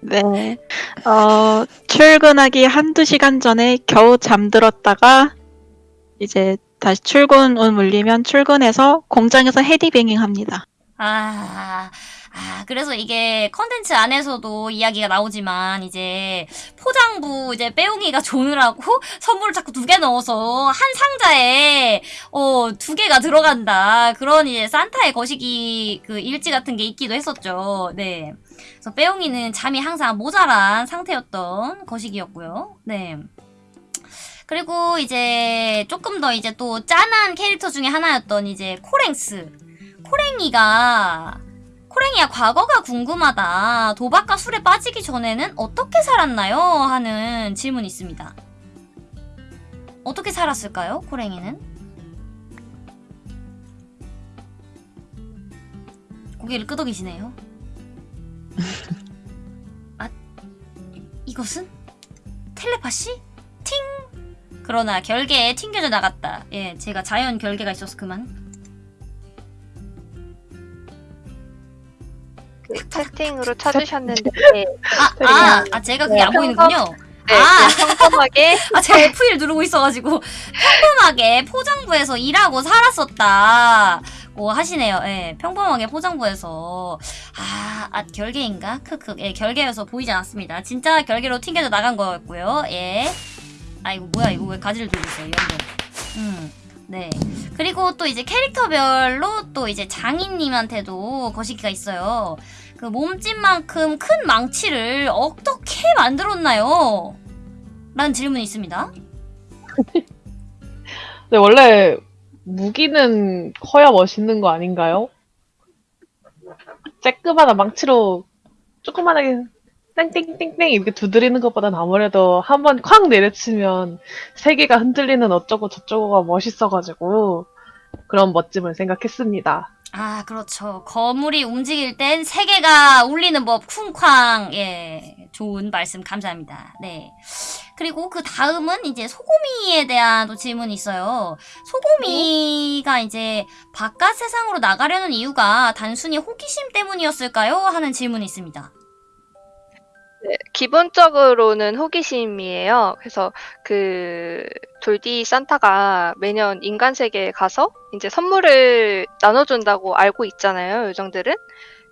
네. 어, 출근하기 한두 시간 전에 겨우 잠들었다가 이제 다시 출근 운 울리면 출근해서 공장에서 헤디뱅잉 합니다. 아, 아, 그래서 이게 컨텐츠 안에서도 이야기가 나오지만, 이제, 포장부, 이제, 빼용이가 조느라고 선물을 자꾸 두 개 넣어서, 한 상자에, 어, 두 개가 들어간다. 그런 이제, 산타의 거시기, 그, 일지 같은 게 있기도 했었죠. 네. 그래서 빼용이는 잠이 항상 모자란 상태였던 거시기였고요. 네. 그리고 이제, 조금 더 이제 또 짠한 캐릭터 중에 하나였던 이제, 코랭스. 코랭이가 코랭이야 과거가 궁금하다. 도박과 술에 빠지기 전에는 어떻게 살았나요? 하는 질문이 있습니다. 어떻게 살았을까요? 코랭이는? 고개를 끄덕이시네요. 아, 이- 이것은 텔레파시? 팅! 그러나 결계에 튕겨져 나갔다. 예, 제가 자연 결계가 있어서 그만. 채팅으로 찾으셨는데 아, 아, 아, 제가 그게 안 보이는군요. 네, 아. 평범하게 아, 제가 F1 누르고 있어가지고 평범하게 포장부에서 일하고 살았었다. 고 하시네요. 예, 평범하게 포장부에서 아, 아 결계인가? 크크. 예, 결계여서 보이지 않았습니다. 진짜 결계로 튕겨져 나간 거였고요. 예. 아 이거 뭐야? 이거 왜 가지를 들고 있어요? 연동. 음. 네. 그리고 또 이제 캐릭터별로 또 이제 장인님한테도 거시기가 있어요. 그 몸집만큼 큰 망치를 어떻게 만들었나요? 라는 질문이 있습니다. 근데 원래 무기는 커야 멋있는 거 아닌가요? 쬐끄마한 망치로 조그만하게 땡땡땡땡 이렇게 두드리는 것보단 아무래도 한 번 쾅 내려치면 세계가 흔들리는 어쩌고 저쩌고가 멋있어가지고 그런 멋짐을 생각했습니다. 아, 그렇죠. 거물이 움직일 땐 세계가 울리는 법 쿵쾅. 예. 좋은 말씀 감사합니다. 네. 그리고 그 다음은 이제 소고미에 대한 또 질문이 있어요. 소고미가 이제 바깥 세상으로 나가려는 이유가 단순히 호기심 때문이었을까요? 하는 질문이 있습니다. 네, 기본적으로는 호기심이에요. 그래서 그 돌디 산타가 매년 인간 세계에 가서 이제 선물을 나눠준다고 알고 있잖아요. 요정들은.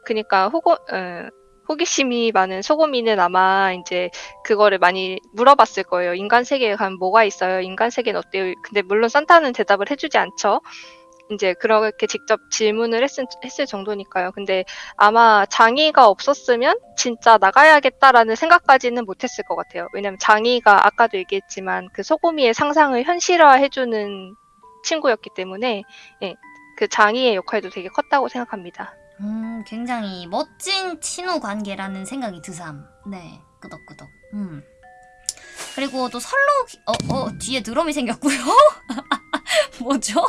그러니까 호고 어, 호기심이 많은 소고미는 아마 이제 그거를 많이 물어봤을 거예요. 인간 세계에 가면 뭐가 있어요? 인간 세계는 어때요? 근데 물론 산타는 대답을 해 주지 않죠. 이제 그렇게 직접 질문을 했을, 했을 정도니까요. 근데 아마 장이가 없었으면 진짜 나가야겠다라는 생각까지는 못했을 것 같아요. 왜냐면 장이가 아까도 얘기했지만 그 소고미의 상상을 현실화해주는 친구였기 때문에 예, 그 장이의 역할도 되게 컸다고 생각합니다. 음, 굉장히 멋진 친후 관계라는 생각이 드삼. 네, 끄덕끄덕. 음. 그리고 또 설록, 어, 어, 뒤에 드럼이 생겼고요. 뭐죠?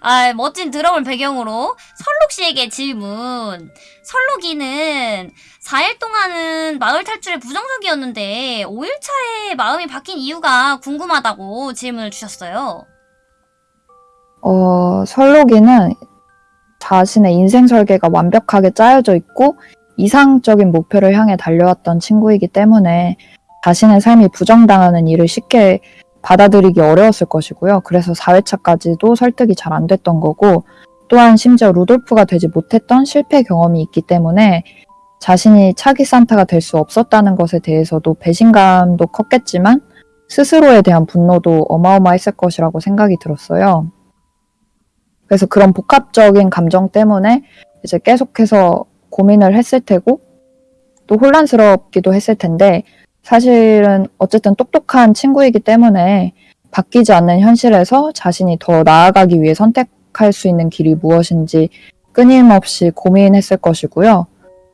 아, 멋진 드럼을 배경으로 설록 씨에게 질문. 설록이는 4일 동안은 마을 탈출에 부정적이었는데 5일차에 마음이 바뀐 이유가 궁금하다고 질문을 주셨어요. 어, 설록이는 자신의 인생 설계가 완벽하게 짜여져 있고 이상적인 목표를 향해 달려왔던 친구이기 때문에 자신의 삶이 부정당하는 일을 쉽게 받아들이기 어려웠을 것이고요. 그래서 4회차까지도 설득이 잘 안 됐던 거고 또한 심지어 루돌프가 되지 못했던 실패 경험이 있기 때문에 자신이 차기 산타가 될 수 없었다는 것에 대해서도 배신감도 컸겠지만 스스로에 대한 분노도 어마어마했을 것이라고 생각이 들었어요. 그래서 그런 복합적인 감정 때문에 이제 계속해서 고민을 했을 테고 또 혼란스럽기도 했을 텐데 사실은 어쨌든 똑똑한 친구이기 때문에 바뀌지 않는 현실에서 자신이 더 나아가기 위해 선택할 수 있는 길이 무엇인지 끊임없이 고민했을 것이고요.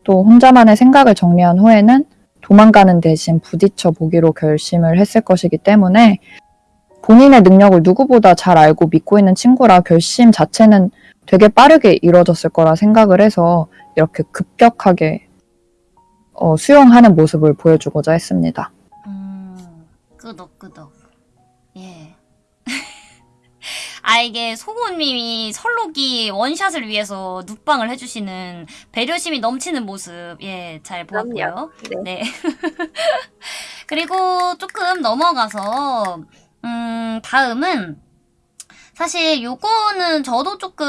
또 혼자만의 생각을 정리한 후에는 도망가는 대신 부딪혀 보기로 결심을 했을 것이기 때문에 본인의 능력을 누구보다 잘 알고 믿고 있는 친구라 결심 자체는 되게 빠르게 이루어졌을 거라 생각을 해서 이렇게 급격하게 어, 수용하는 모습을 보여주고자 했습니다. 음, 끄덕끄덕. 예. 아, 이게 소고님이 설록이 원샷을 위해서 눕방을 해주시는 배려심이 넘치는 모습, 예, 잘 보았고요. 그럼요. 네. 그리고 조금 넘어가서, 음, 다음은, 사실 요거는 저도 조금,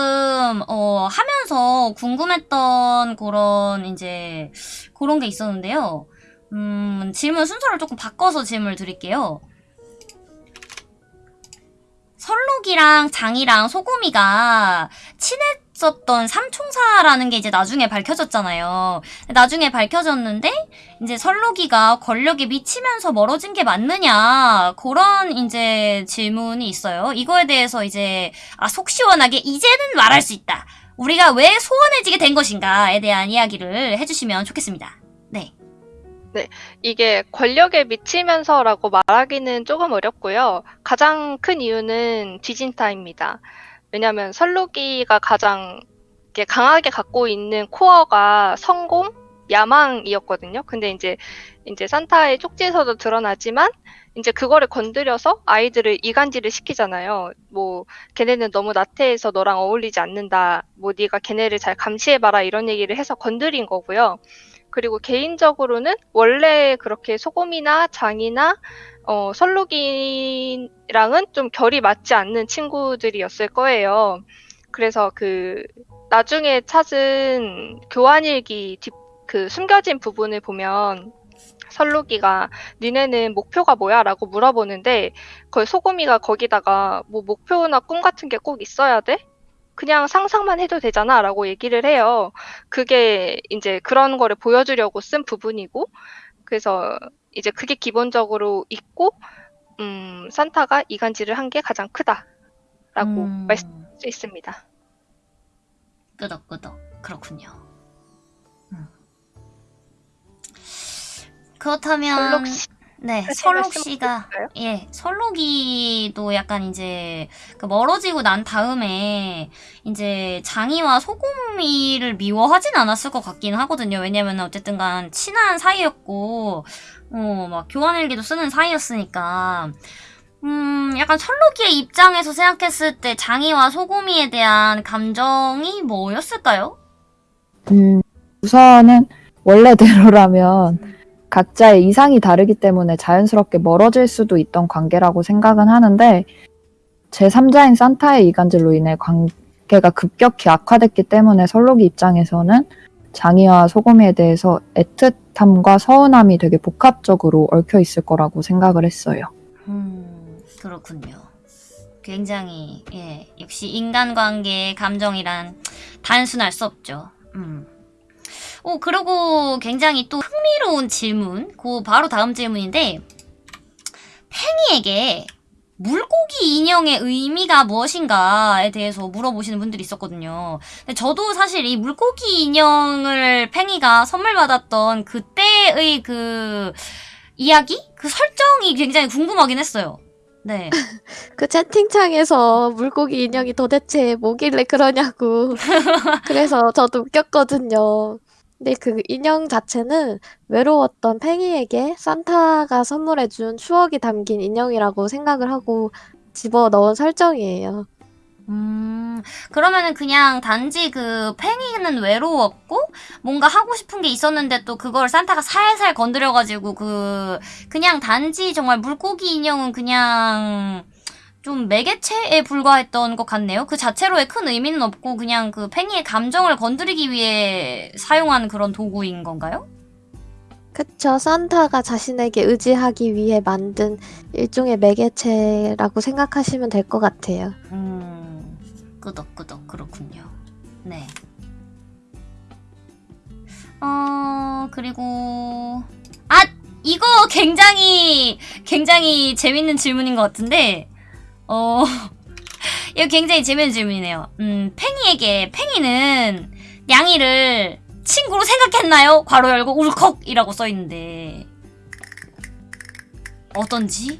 어, 하면서 궁금했던 그런, 이제, 그런 게 있었는데요. 음, 질문 순서를 조금 바꿔서 질문을 드릴게요. 설록이랑 장이랑 소고미가 친 했었던 삼총사라는 게 이제 나중에 밝혀졌잖아요. 나중에 밝혀졌는데, 이제 설록이가 권력에 미치면서 멀어진 게 맞느냐, 그런 이제 질문이 있어요. 이거에 대해서 이제, 아, 속 시원하게 이제는 말할 수 있다. 우리가 왜 소원해지게 된 것인가에 대한 이야기를 해주시면 좋겠습니다. 네. 이게 권력에 미치면서라고 말하기는 조금 어렵고요. 가장 큰 이유는 디진타입니다. 왜냐하면 설록이가 가장 강하게 갖고 있는 코어가 성공, 야망이었거든요. 근데 이제 이제 산타의 쪽지에서도 드러나지만 이제 그거를 건드려서 아이들을 이간질을 시키잖아요. 뭐 걔네는 너무 나태해서 너랑 어울리지 않는다. 뭐 네가 걔네를 잘 감시해 봐라 이런 얘기를 해서 건드린 거고요. 그리고 개인적으로는 원래 그렇게 소금이나 장이나 어, 설록이랑은 좀 결이 맞지 않는 친구들이었을 거예요. 그래서 그 나중에 찾은 교환일기 뒷, 그 숨겨진 부분을 보면 설록이가 니네는 목표가 뭐야? 라고 물어보는데 그 소금이가 거기다가 뭐 목표나 꿈 같은 게 꼭 있어야 돼? 그냥 상상만 해도 되잖아 라고 얘기를 해요. 그게 이제 그런 거를 보여주려고 쓴 부분이고 그래서 이제 그게 기본적으로 있고 음, 산타가 이간질을 한 게 가장 크다라고 음, 말씀할 수 있습니다. 끄덕끄덕. 그렇군요. 음. 그렇다면 설록 씨 네, 설록 씨가? 예, 설록이도 약간 이제 그 멀어지고 난 다음에 이제 장이와 소금이를 미워하진 않았을 것 같긴 하거든요. 왜냐면 어쨌든간 친한 사이였고 어, 막 교환일기도 쓰는 사이였으니까 음, 약간 설록이의 입장에서 생각했을 때 장이와 소금이에 대한 감정이 뭐였을까요? 음, 우선은 원래대로라면 각자의 이상이 다르기 때문에 자연스럽게 멀어질 수도 있던 관계라고 생각은 하는데 제3자인 산타의 이간질로 인해 관계가 급격히 악화됐기 때문에 설록이 입장에서는 장이와 소금이에 대해서 애틋함과 서운함이 되게 복합적으로 얽혀 있을 거라고 생각을 했어요. 음, 그렇군요. 굉장히 예 역시 인간관계의 감정이란 단순할 수 없죠. 음. 오 그리고 굉장히 또 흥미로운 질문. 그 바로 다음 질문인데 팽이에게 물고기 인형의 의미가 무엇인가에 대해서 물어보시는 분들이 있었거든요. 근데 저도 사실 이 물고기 인형을 팽이가 선물 받았던 그때의 그 이야기? 그 설정이 굉장히 궁금하긴 했어요. 네. 그 채팅창에서 물고기 인형이 도대체 뭐길래 그러냐고. 그래서 저도 웃겼거든요. 근데 그 인형 자체는 외로웠던 팽이에게 산타가 선물해준 추억이 담긴 인형이라고 생각을 하고 집어 넣은 설정이에요. 음, 그러면은 그냥 단지 그 팽이는 외로웠고 뭔가 하고 싶은 게 있었는데 또 그걸 산타가 살살 건드려가지고 그 그냥 단지 정말 물고기 인형은 그냥 좀 매개체에 불과했던 것 같네요. 그 자체로의 큰 의미는 없고 그냥 그 팽이의 감정을 건드리기 위해 사용한 그런 도구인 건가요? 그쵸. 산타가 자신에게 의지하기 위해 만든 일종의 매개체라고 생각하시면 될 것 같아요. 음, 끄덕끄덕 그렇군요. 네. 어, 그리고 아, 이거 굉장히 굉장히 재밌는 질문인 것 같은데 어, 이거 굉장히 재밌는 질문이네요. 음, 팽이에게 팽이는 냥이를 친구로 생각했나요? 괄호 열고 울컥이라고 써 있는데 어떤지?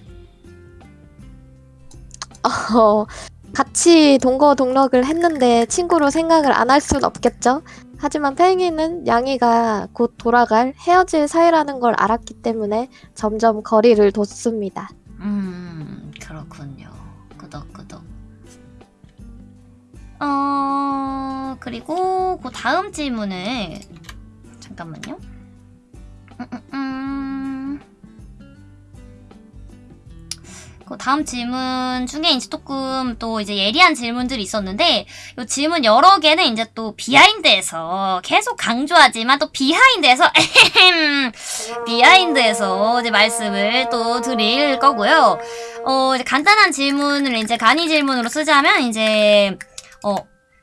어, 같이 동거동락을 했는데 친구로 생각을 안 할 순 없겠죠? 하지만 팽이는 양이가 곧 돌아갈 헤어질 사이라는 걸 알았기 때문에 점점 거리를 뒀습니다. 어, 그리고 그 다음 질문을 잠깐만요. 음, 음, 음. 그 다음 질문 중에 이제 조금 또 이제 예리한 질문들이 있었는데 이 질문 여러 개는 이제 또 비하인드에서 계속 강조하지만 또 비하인드에서 비하인드에서 이제 말씀을 또 드릴 거고요. 어, 간단한 질문을 이제 간이 질문으로 쓰자면 이제 어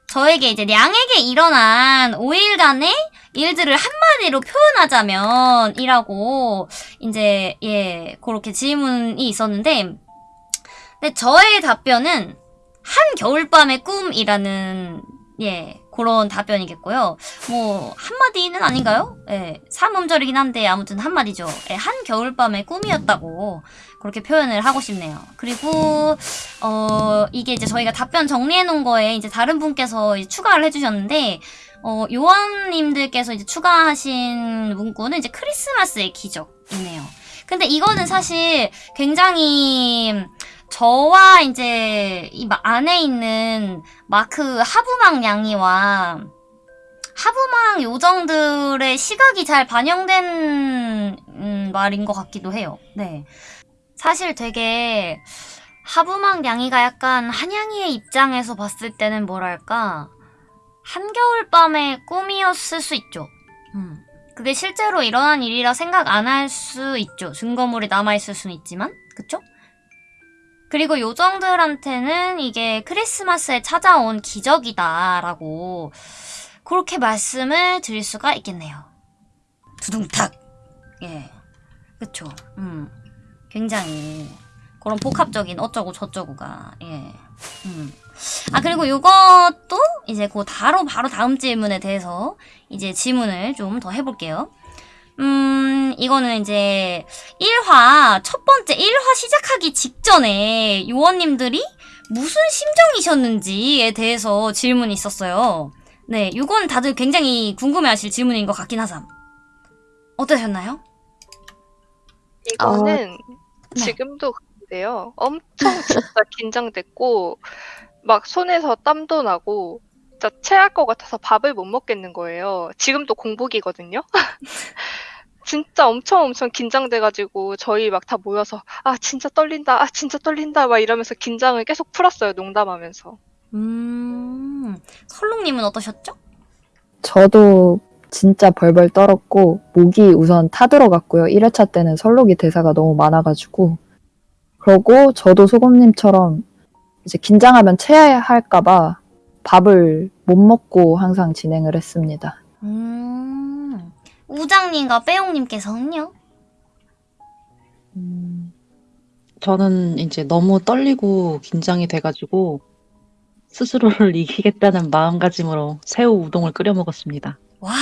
저에게 이제 량에게 일어난 5일간의 일들을 한마디로 표현하자면 이라고 이제 예 그렇게 질문이 있었는데 근데 저의 답변은 한 겨울밤의 꿈이라는 예 그런 답변이겠고요. 뭐 한마디는 아닌가요? 예 삼음절이긴 한데 아무튼 한마디죠. 예, 한 겨울밤의 꿈이었다고 그렇게 표현을 하고 싶네요. 그리고 어 이게 이제 저희가 답변 정리해 놓은 거에 이제 다른 분께서 이제 추가를 해주셨는데 어 요원님들께서 이제 추가하신 문구는 이제 크리스마스의 기적이네요. 근데 이거는 사실 굉장히 저와 이제 이 마- 안에 있는 마크 하부망 양이와 하부망 요정들의 시각이 잘 반영된 음, 말인 것 같기도 해요. 네. 사실 되게 하부망 양이가 약간 한양이의 입장에서 봤을 때는 뭐랄까 한겨울밤의 꿈이었을 수 있죠. 음. 그게 실제로 일어난 일이라 생각 안 할 수 있죠. 증거물이 남아있을 수는 있지만. 그쵸? 그리고 요정들한테는 이게 크리스마스에 찾아온 기적이다라고 그렇게 말씀을 드릴 수가 있겠네요. 두둥탁. 예. 그쵸. 음. 굉장히 그런 복합적인 어쩌고 저쩌고가 예. 음. 아 그리고 요것도 이제 그 바로 바로 다음 질문에 대해서 이제 질문을 좀 더 해볼게요. 음 이거는 이제 1화 첫 번째 1화 시작하기 직전에 요원님들이 무슨 심정이셨는지에 대해서 질문이 있었어요. 네, 이건 다들 굉장히 궁금해하실 질문인 것 같긴 하삼. 어떠셨나요? 이거는 네. 지금도 그런데요. 엄청 진짜 긴장됐고 막 손에서 땀도 나고 진짜 체할 것 같아서 밥을 못 먹겠는 거예요. 지금도 공복이거든요. 진짜 엄청 엄청 긴장돼가지고 저희 막 다 모여서 아 진짜 떨린다, 아 진짜 떨린다 막 이러면서 긴장을 계속 풀었어요. 농담하면서. 음, 설롱님은 어떠셨죠? 저도 진짜 벌벌 떨었고 목이 우선 타들어갔고요. 1회차 때는 설록이 대사가 너무 많아가지고 그러고 저도 소금님처럼 이제 긴장하면 체할까봐 밥을 못 먹고 항상 진행을 했습니다. 음, 우장님과 빼용님께서는요? 음, 저는 이제 너무 떨리고 긴장이 돼가지고 스스로를 이기겠다는 마음가짐으로 새우 우동을 끓여 먹었습니다. 와,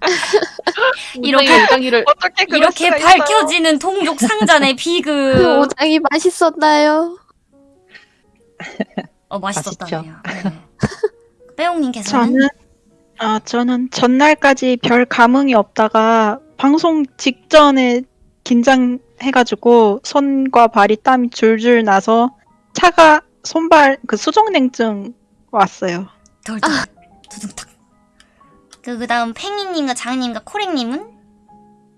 이렇게 우장이를 어떻게 이렇게? 밝혀지는 동족 상잔의 그 비극. 오장이 맛있었나요? 어, 맛있었다네요. 네. 빼용님께서는? 저는 아 저는 전날까지 별 감흥이 없다가 방송 직전에 긴장해가지고 손과 발이 땀이 줄줄 나서 차가 손발 그 수족냉증 왔어요. 덜덜 두둥탁. 그 그다음 팽이님과 장님과 코랭님은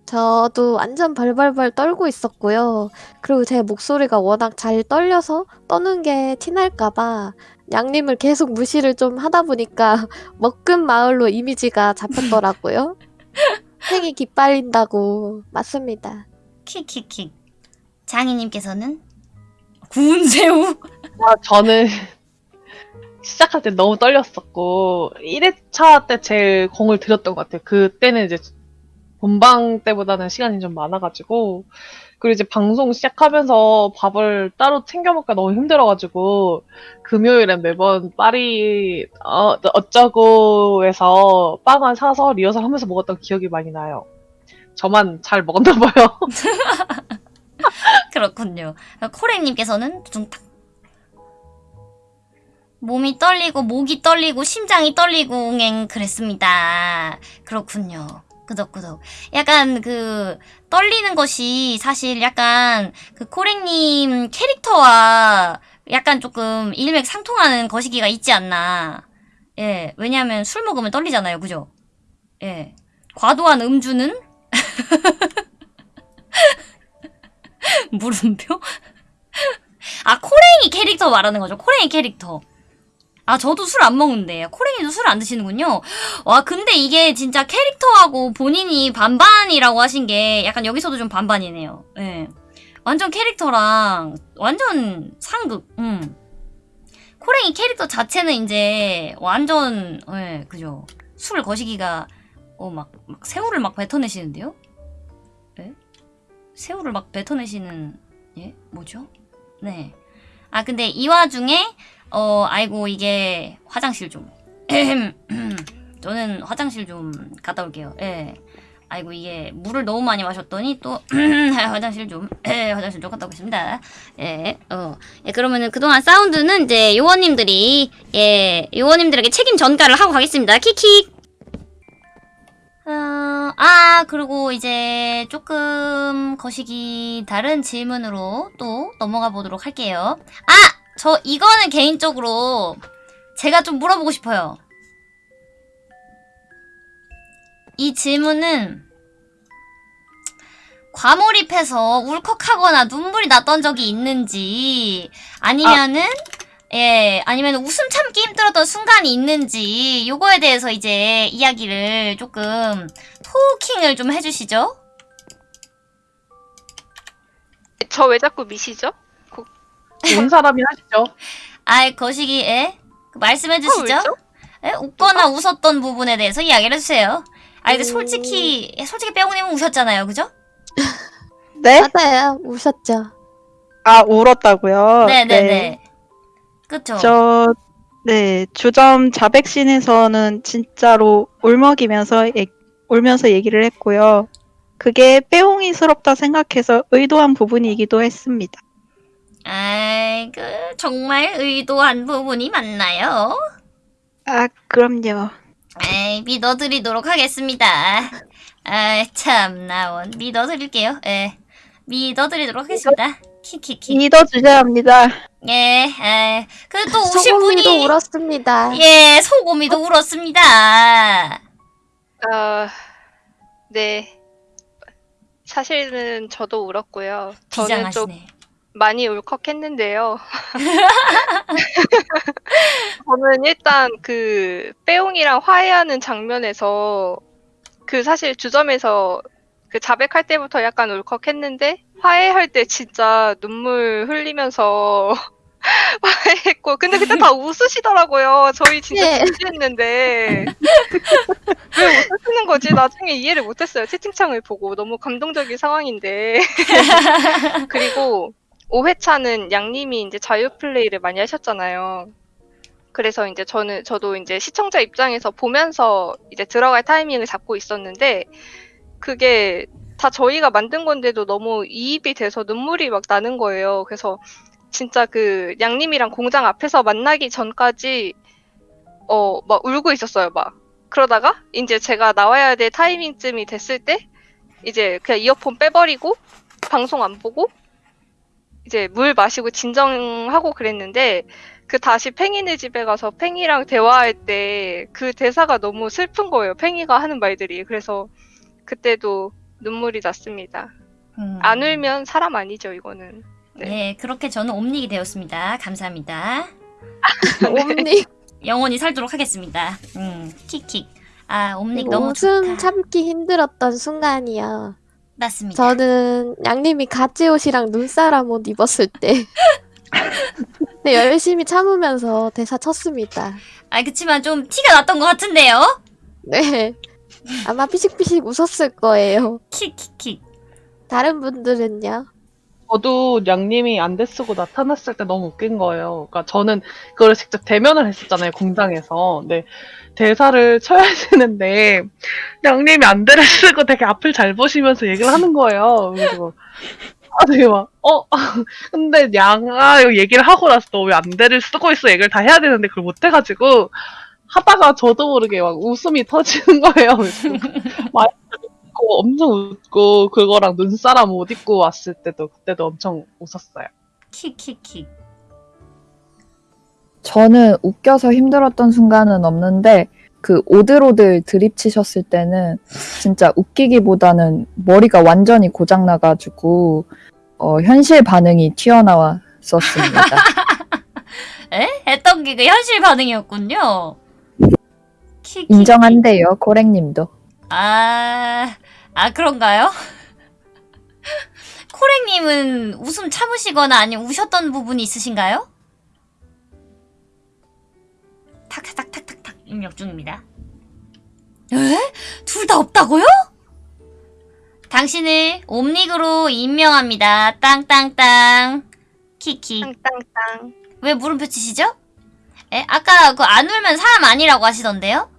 저도 완전 발발발 떨고 있었고요. 그리고 제 목소리가 워낙 잘 떨려서 떠는 게 티날까봐 양님을 계속 무시를 좀 하다 보니까 먹금 마을로 이미지가 잡혔더라고요. 팽이 기빨린다고. 맞습니다. 킥킥킥. 장희님께서는 구운 새우. 아, 저는 시작할 때 너무 떨렸었고 1회차 때 제일 공을 들였던 것 같아요. 그때는 이제 본방 때보다는 시간이 좀 많아가지고 그리고 이제 방송 시작하면서 밥을 따로 챙겨 먹기가 너무 힘들어가지고 금요일엔 매번 파리 어, 어쩌고에서 빵을 사서 리허설 하면서 먹었던 기억이 많이 나요. 저만 잘 먹었나 봐요. 그렇군요. 코랭님께서는 두둥탁. 몸이 떨리고 목이 떨리고 심장이 떨리고 응 그랬습니다. 그렇군요. 끄덕끄덕. 약간 그 떨리는 것이 사실 약간 그 코랭님 캐릭터와 약간 조금 일맥상통하는 거시기가 있지 않나. 예, 왜냐하면 술 먹으면 떨리잖아요, 그죠? 예, 과도한 음주는 물음표? 아, 코랭이 캐릭터 말하는 거죠. 코랭이 캐릭터. 아, 저도 술 안 먹는데. 코랭이도 술 안 드시는군요. 와, 근데 이게 진짜 캐릭터하고 본인이 반반이라고 하신 게 약간 여기서도 좀 반반이네요. 예. 완전 캐릭터랑 완전 상극. 음. 코랭이 캐릭터 자체는 이제 완전, 예, 그죠. 술 거시기가, 어, 막, 막 새우를 막 뱉어내시는데요? 예? 새우를 막 뱉어내시는 예 뭐죠? 네. 아 근데 이 와중에 어 아이고 이게 화장실 좀 저는 화장실 좀 갔다 올게요. 예. 아이고 이게 물을 너무 많이 마셨더니 또 화장실 좀 예, 화장실 좀 갔다 오겠습니다. 예. 어. 예, 그러면은 그동안 사운드는 이제 요원님들이 예, 요원님들에게 책임 전가를 하고 가겠습니다. 킥킥. 어, 아, 그리고 이제 조금 거시기 다른 질문으로 또 넘어가 보도록 할게요. 아! 저 이거는 개인적으로 제가 좀 물어보고 싶어요. 이 질문은 과몰입해서 울컥하거나 눈물이 났던 적이 있는지 아니면은 예, 아니면 웃음 참기 힘들었던 순간이 있는지 요거에 대해서 이제 이야기를 조금 토킹을 좀 해주시죠. 저 왜 자꾸 미시죠? 온 사람이 하시죠. 아이 거시기에 그 말씀해 주시죠. 왜죠? 예, 웃거나 웃었던 부분에 대해서 이야기를 해주세요. 아 근데 음. 솔직히 솔직히 빼고님은 우셨잖아요, 그죠? 네? 맞아요. 우셨죠. 아 울었다고요? 네네네. 그쵸? 저, 네, 주점 자백신에서는 진짜로 울먹이면서, 얘- 울면서 얘기를 했고요. 그게 빼옹이스럽다 생각해서 의도한 부분이기도 했습니다. 아이 그 정말 의도한 부분이 맞나요? 아, 그럼요. 에이, 믿어드리도록 하겠습니다. 아, 참, 나 원. 믿어드릴게요. 예. 믿어드리도록 하겠습니다. 키키키. 믿어주셔야 합니다. 예, 에. 그또 우신 소고미도 분이. 울었습니다. 예, 소고미도 울었습니다. 아, 네. 사실은 저도 울었고요. 저는 좀 비장하시네. 많이 울컥했는데요. 저는 일단 그 빼옹이랑 화해하는 장면에서 그 사실 주점에서 그 자백할 때부터 약간 울컥했는데 화해할 때 진짜 눈물 흘리면서 했고 근데 그때 다 웃으시더라고요. 저희 진짜 네. 진지했는데 왜 웃으시는 거지? 나중에 이해를 못했어요. 채팅창을 보고 너무 감동적인 상황인데 그리고 5회차는 양님이 이제 자유 플레이를 많이 하셨잖아요. 그래서 이제 저는 저도 이제 시청자 입장에서 보면서 이제 들어갈 타이밍을 잡고 있었는데 그게 다 저희가 만든 건데도 너무 이입이 돼서 눈물이 막 나는 거예요. 그래서 진짜 그 양님이랑 공장 앞에서 만나기 전까지 어 막 울고 있었어요. 막 그러다가 이제 제가 나와야 될 타이밍쯤이 됐을 때 이제 그냥 이어폰 빼버리고 방송 안 보고 이제 물 마시고 진정하고 그랬는데 그 다시 팽이네 집에 가서 팽이랑 대화할 때 그 대사가 너무 슬픈 거예요. 팽이가 하는 말들이. 그래서 그때도 눈물이 났습니다. 음. 안 울면 사람 아니죠, 이거는. 네. 네, 그렇게 저는 옴닉이 되었습니다. 감사합니다. 옴닉 영원히 살도록 하겠습니다. 음, 킥킥. 아, 옴닉 너무 웃음 좋다. 참기 힘들었던 순간이야. 맞습니다. 저는 양님이 가지 옷이랑 눈사람 옷 입었을 때 네, 열심히 참으면서 대사 쳤습니다. 아, 그치만 좀 티가 났던 것 같은데요? 네. 아마 피식피식 웃었을 거예요. 킥킥킥. 다른 분들은요? 저도 양님이 안대 쓰고 나타났을 때 너무 웃긴 거예요. 그러니까 저는 그걸 직접 대면을 했었잖아요, 공장에서. 근데 대사를 쳐야 되는데 양님이 안대를 쓰고 되게 앞을 잘 보시면서 얘기를 하는 거예요. 그리고 아 되게 막 어? 근데 양아 이거 얘기를 하고 나서 너 왜 안대를 쓰고 있어 얘기를 다 해야 되는데 그걸 못 해가지고 하다가 저도 모르게 막 웃음이 터지는 거예요. 많이 웃고 엄청 웃고 그거랑 눈사람 옷 입고 왔을 때도 그때도 엄청 웃었어요. 킥킥킥. 저는 웃겨서 힘들었던 순간은 없는데 그 오들오들 드립 치셨을 때는 진짜 웃기기보다는 머리가 완전히 고장 나가지고 어, 현실 반응이 튀어나왔었습니다. 에? 했던 게 그 현실 반응이었군요. 킥킥킥. 인정한대요, 코랭님도. 아, 아, 그런가요? 코랭님은 웃음 참으시거나 아니면 우셨던 부분이 있으신가요? 탁탁탁탁탁탁 입력 중입니다. 에? 둘 다 없다고요? 당신을 옴닉으로 임명합니다. 땅땅땅. 키키. 땅땅땅. 왜 물음표 치시죠? 에? 아까 그 안 울면 사람 아니라고 하시던데요?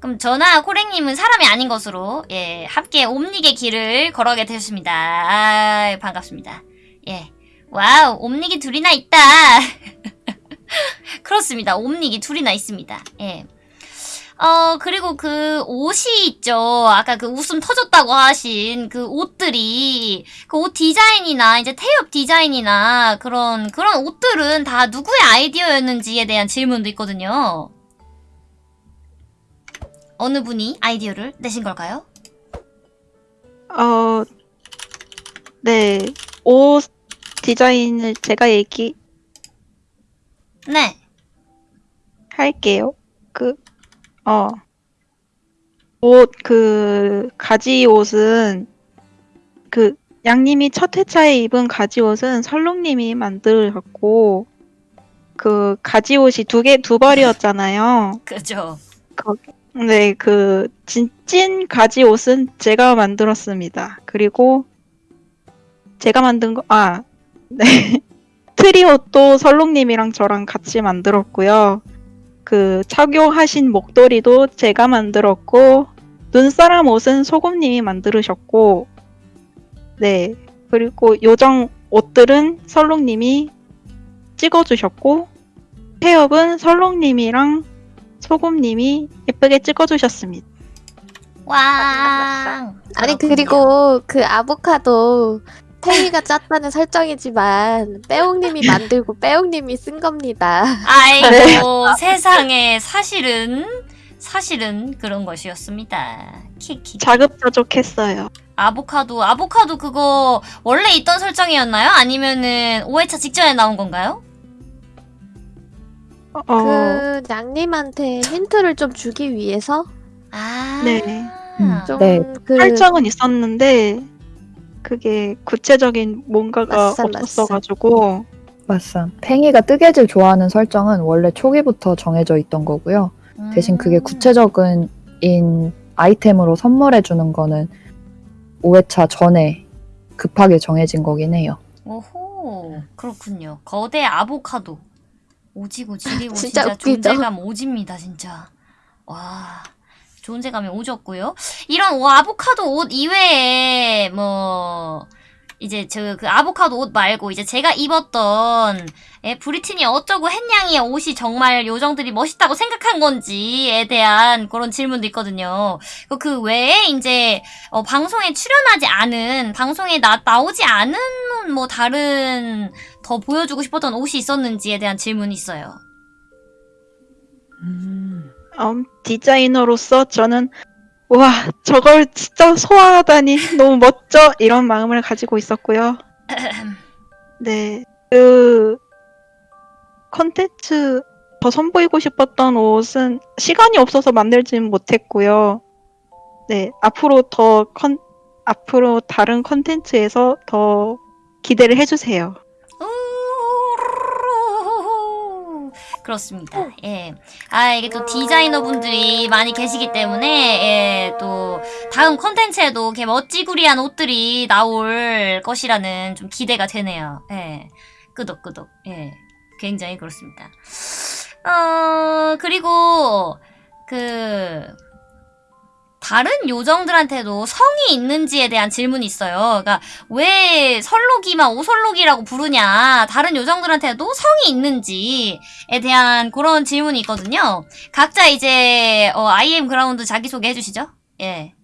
그럼 저나 코랭님은 사람이 아닌 것으로 예 함께 옴닉의 길을 걸어가게 되었습니다. 아, 반갑습니다. 예, wow 옴닉이 둘이나 있다. 그렇습니다. 옴닉이 둘이나 있습니다. 예. 어, 그리고 그 옷이 있죠. 아까 그 웃음 터졌다고 하신 그 옷들이, 그 옷 디자인이나 이제 태엽 디자인이나 그런, 그런 옷들은 다 누구의 아이디어였는지에 대한 질문도 있거든요. 어느 분이 아이디어를 내신 걸까요? 어, 네. 옷 디자인을 제가 얘기할게요. 네. 그, 어, 옷, 그, 가지 옷은, 그, 양님이 첫 회차에 입은 가지 옷은 설롱님이 만들었고, 그, 가지 옷이 두 개, 두 벌이었잖아요. 그죠. 네, 그, 진, 찐 가지 옷은 제가 만들었습니다. 그리고, 제가 만든 거, 아, 네. 트리 옷도 설롱님이랑 저랑 같이 만들었고요. 그, 착용하신 목도리도 제가 만들었고, 눈사람 옷은 소금님이 만들으셨고, 네. 그리고 요정 옷들은 설롱님이 찍어주셨고, 폐업은 설롱님이랑 소금님이 예쁘게 찍어주셨습니다. 왕. 아니. 그리고 그 아보카도 태희가 짰다는 설정이지만 빼옹님이 만들고 빼옹님이 쓴 겁니다. 아이고 세상에 사실은 사실은 그런 것이었습니다. 키키. 자급자족했어요. 아보카도 아보카도 그거 원래 있던 설정이었나요? 아니면은 5회차 직전에 나온 건가요? 어, 그 양님한테 힌트를 좀 주기 위해서 아. 네. 음, 좀 네. 그 설정은 있었는데 그게 구체적인 뭔가가 맞어. 없었어가지고 맞쌈. 팽이가 뜨개질 좋아하는 설정은 원래 초기부터 정해져 있던 거고요. 대신 그게 음. 구체적인 인 아이템으로 선물해 주는 거는 5회차 전에 급하게 정해진 거긴 해요. 오호 그렇군요. 거대 아보카도 오지고 지리고 진짜 진짜? 존재감 오집니다 진짜. 와 존재감이 오졌고요. 이런 오- 아보카도 옷 이외에 뭐 이제 저 그 아보카도 옷 말고 이제 제가 입었던 예, 브리트니 어쩌고 햇냥이의 옷이 정말 요정들이 멋있다고 생각한 건지에 대한 그런 질문도 있거든요. 그- 그 외에 이제 어, 방송에 출연하지 않은 방송에 나, 나오지 않은 뭐 다른 더 보여주고 싶었던 옷이 있었는지에 대한 질문이 있어요. 음, 음, 디자이너로서 저는 와 저걸 진짜 소화하다니 너무 멋져 이런 마음을 가지고 있었고요. 네, 그 컨텐츠 더 선보이고 싶었던 옷은 시간이 없어서 만들지는 못했고요. 네, 앞으로 더 컨, 앞으로 다른 컨텐츠에서 더 기대를 해주세요. 우르르르르. 그렇습니다. 예. 아, 이게 또 디자이너 분들이 많이 계시기 때문에, 예, 또, 다음 컨텐츠에도 이렇게 멋지구리한 옷들이 나올 것이라는 좀 기대가 되네요. 예. 끄덕끄덕. 예. 굉장히 그렇습니다. 어, 그리고, 그, 다른 요정들한테도 성이 있는지에 대한 질문이 있어요. 그러니까 왜 설록이만 오설록이라고 부르냐 다른 요정들한테도 성이 있는지에 대한 그런 질문이 있거든요 각자 이제 어, IM 그라운드 자기소개 해주시죠 예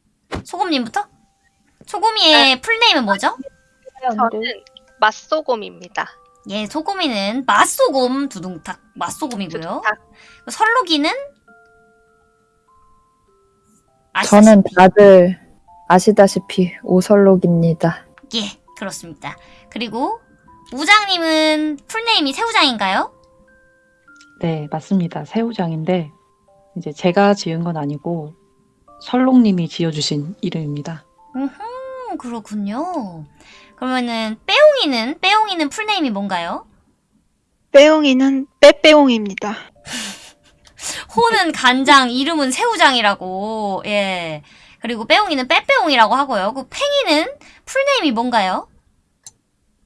소금님부터 소금이의 풀네임은 뭐죠? 저는 맛소곰입니다. 예 소금이는 맛소곰 두둥탁 맛소곰이고요 두둥탁. 설록이는 아시다시피 저는 다들 아시다시피 오설록입니다. 예 그렇습니다 그리고 우장님은 풀네임이 새우장인가요? 네, 맞습니다. 새우장인데 이제 제가 지은 건 아니고 설록님이 지어주신 이름입니다. 음, 그렇군요. 그러면은 빼옹이는 빼옹이는 풀네임이 뭔가요? 빼옹이는 빼빼옹입니다. 호는 간장, 이름은 새우장이라고. 예. 그리고 빼옹이는 빼빼옹이라고 하고요. 그 팽이는 풀네임이 뭔가요?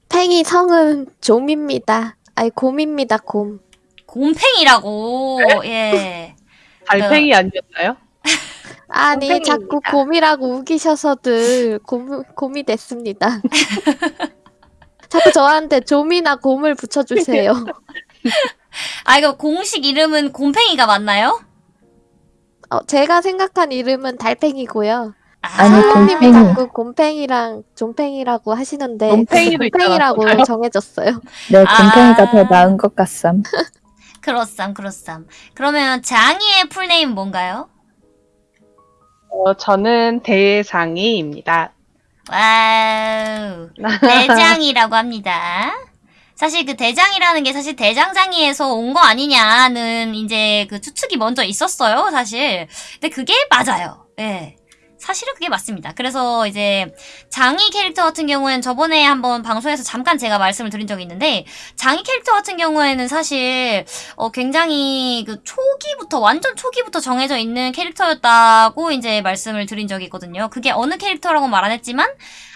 팽이 성은 좀입니다. 아니 곰입니다 곰. 곰팽이라고. 예. 달팽이 아니었나요? 아니 곰팽이입니다. 자꾸 곰이라고 우기셔서들 곰, 곰이 됐습니다. 자꾸 저한테 좀이나 곰을 붙여주세요. 아 이거 공식 이름은 곰팽이가 맞나요? 어, 제가 생각한 이름은 달팽이고요. 아니, 선생님이 곰팽이. 자꾸 곰팽이랑 좀팽이라고 하시는데 곰팽이도 곰팽이라고 있잖아. 정해졌어요. 네, 아. 곰팽이가 더 나은 것 같삼. 그렇삼, 그렇삼. 그러면 장이의 full name 뭔가요? 어, 저는 대상이입니다. wow. 대장이라고 합니다. 사실 그 대장이라는 게 사실 대장장이에서 온 거 아니냐는 이제 그 추측이 먼저 있었어요, 사실. 근데 그게 맞아요. 예. 사실은 그게 맞습니다. 그래서 이제 장이 캐릭터 같은 경우에는 저번에 한번 방송에서 잠깐 제가 말씀을 드린 적이 있는데 장이 캐릭터 같은 경우에는 사실 어 굉장히 그 초기부터 완전 초기부터 정해져 있는 캐릭터였다고 이제 말씀을 드린 적이 있거든요. 그게 어느 캐릭터라고 말 안 했지만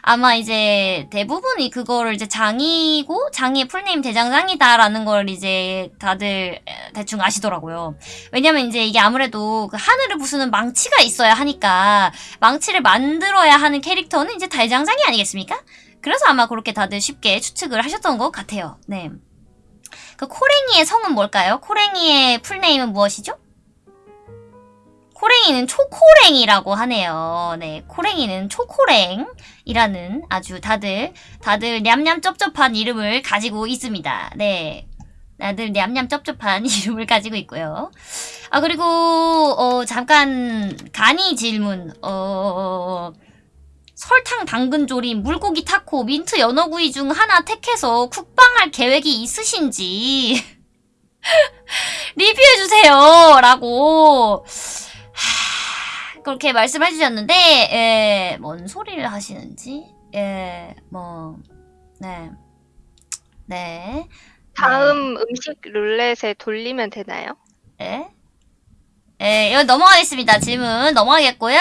아마 이제 대부분이 그거를 이제 장이고 장이의 full name 대장장이다라는 걸 이제 다들 대충 아시더라고요. 왜냐면 이제 이게 아무래도 그 하늘을 부수는 망치가 있어야 하니까 망치를 만들어야 하는 캐릭터는 이제 대장장이 아니겠습니까? 그래서 아마 그렇게 다들 쉽게 추측을 하셨던 것 같아요. 네. 그 코랭이의 성은 뭘까요? 코랭이의 풀네임은 무엇이죠? 코랭이는 초코랭이라고 하네요. 네, 코랭이는 초코랭이라는 아주 다들 다들 냠냠 쩝쩝한 이름을 가지고 있습니다. 네. 다들 냠냠 쩝쩝한 이름을 가지고 있고요. 아 그리고 어 잠깐 간이 질문. 어 설탕 당근 조림, 물고기 타코, 민트 연어구이 중 하나 택해서 쿡방할 계획이 있으신지 리뷰해 주세요. 라고 하, 그렇게 말씀해 주셨는데 예, 뭔 소리를 하시는지 예, 뭐 네. 네. 다음 음식 룰렛에 돌리면 되나요? 예? 예, 여기 넘어가겠습니다. 질문 넘어가겠고요.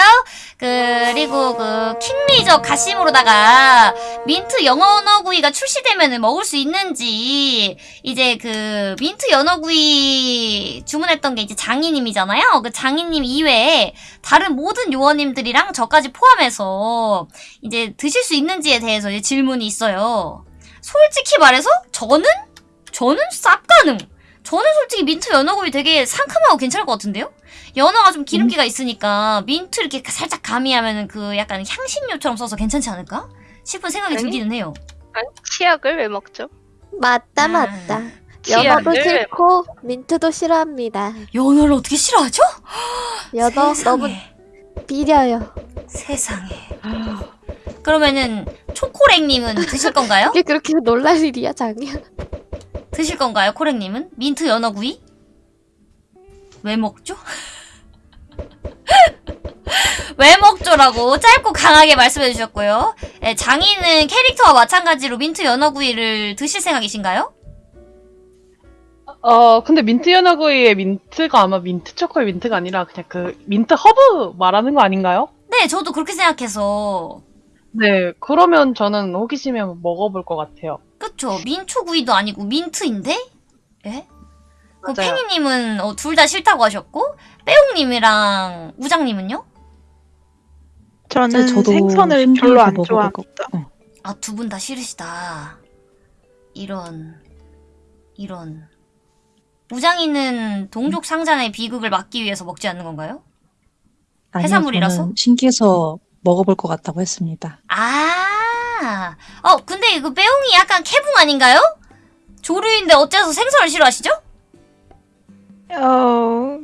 그리고 그 킹리저 가심으로다가 민트 연어구이가 출시되면 먹을 수 있는지 이제 그 민트 연어구이 주문했던 게 이제 장인님이잖아요. 그 장인님 이외에 다른 모든 요원님들이랑 저까지 포함해서 이제 드실 수 있는지에 대해서 이제 질문이 있어요. 솔직히 말해서 저는 저는 쌉 가능. 저는 솔직히 민트 연어구이 되게 상큼하고 괜찮을 것 같은데요? 연어가 좀 기름기가 있으니까 민트 이렇게 살짝 가미하면 그 약간 향신료처럼 써서 괜찮지 않을까? 싶은 생각이 아니. 들기는 해요. 아니, 치약을 왜 먹죠? 맞다 아. 맞다. 연어도 치약을 왜 싫고 민트도 싫어합니다. 연어를 어떻게 싫어하죠? 연어 너무 세상에. 비려요. 세상에. 그러면은 초코랭님은 드실 건가요? 이게 그렇게 놀랄 일이야 장이야. 드실 건가요, 코랭님은? 민트 연어구이? 왜 먹죠? 왜 먹죠라고 짧고 강하게 말씀해 주셨고요. 예, 장이님은 캐릭터와 마찬가지로 민트 연어구이를 드실 생각이신가요? 어, 근데 민트 연어구이의 민트가 아마 민트 초코의 민트가 아니라 그냥 그 민트 허브 말하는 거 아닌가요? 네, 저도 그렇게 생각해서. 네, 그러면 저는 호기심에 한번 먹어볼 것 같아요. 그쵸. 민초구이도 아니고 민트인데? 예? 그 맞아요. 팽이님은 어, 둘 다 싫다고 하셨고, 빼용님이랑 우장님은요? 저는 저도 생선을 별로 안 먹어볼 좋아합니다. 것- 어. 아, 두 분 다 싫으시다. 이런, 이런. 우장이는 동족 상잔의 비극을 막기 위해서 먹지 않는 건가요? 아니요, 해산물이라서? 저는 신기해서 먹어볼 것 같다고 했습니다. 아, 어, 근데 이거 빼용이 약간 캐붕 아닌가요? 조류인데 어째서 생선을 싫어하시죠? 어,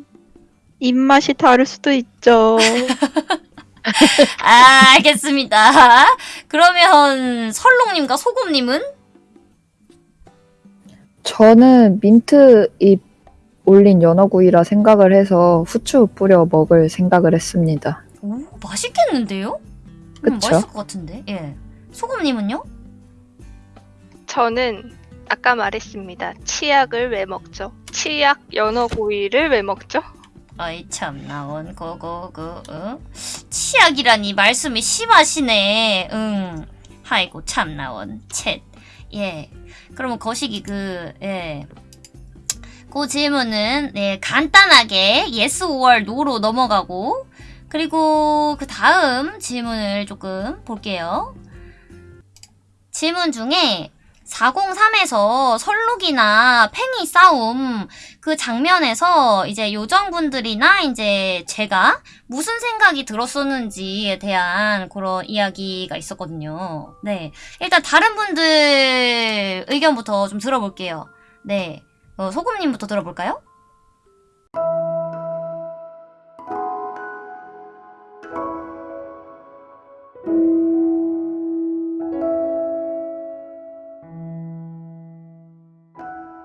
입맛이 다를 수도 있죠. 아, 알겠습니다. 그러면 설롱님과 소금님은? 저는 민트 잎 올린 연어구이라 생각을 해서 후추 뿌려 먹을 생각을 했습니다. 오, 맛있겠는데요? 음, 그쵸? 맛있을 것 같은데. 예. 소금님은요? 저는 아까 말했습니다. 치약을 왜 먹죠? 치약 연어구이를 왜 먹죠? 아이 참 나 원 고고고 응? 치약이라니 말씀이 심하시네 응 아이고 참 나 원 챗예 그러면 거시기 그예 그 질문은 네 간단하게 yes or no로 넘어가고 그리고 그 다음 질문을 조금 볼게요 질문 중에 403에서 설룩이나 팽이 싸움 그 장면에서 이제 요정분들이나 이제 제가 무슨 생각이 들었었는지에 대한 그런 이야기가 있었거든요. 네. 일단 다른 분들 의견부터 좀 들어볼게요. 네. 어, 소금님부터 들어볼까요?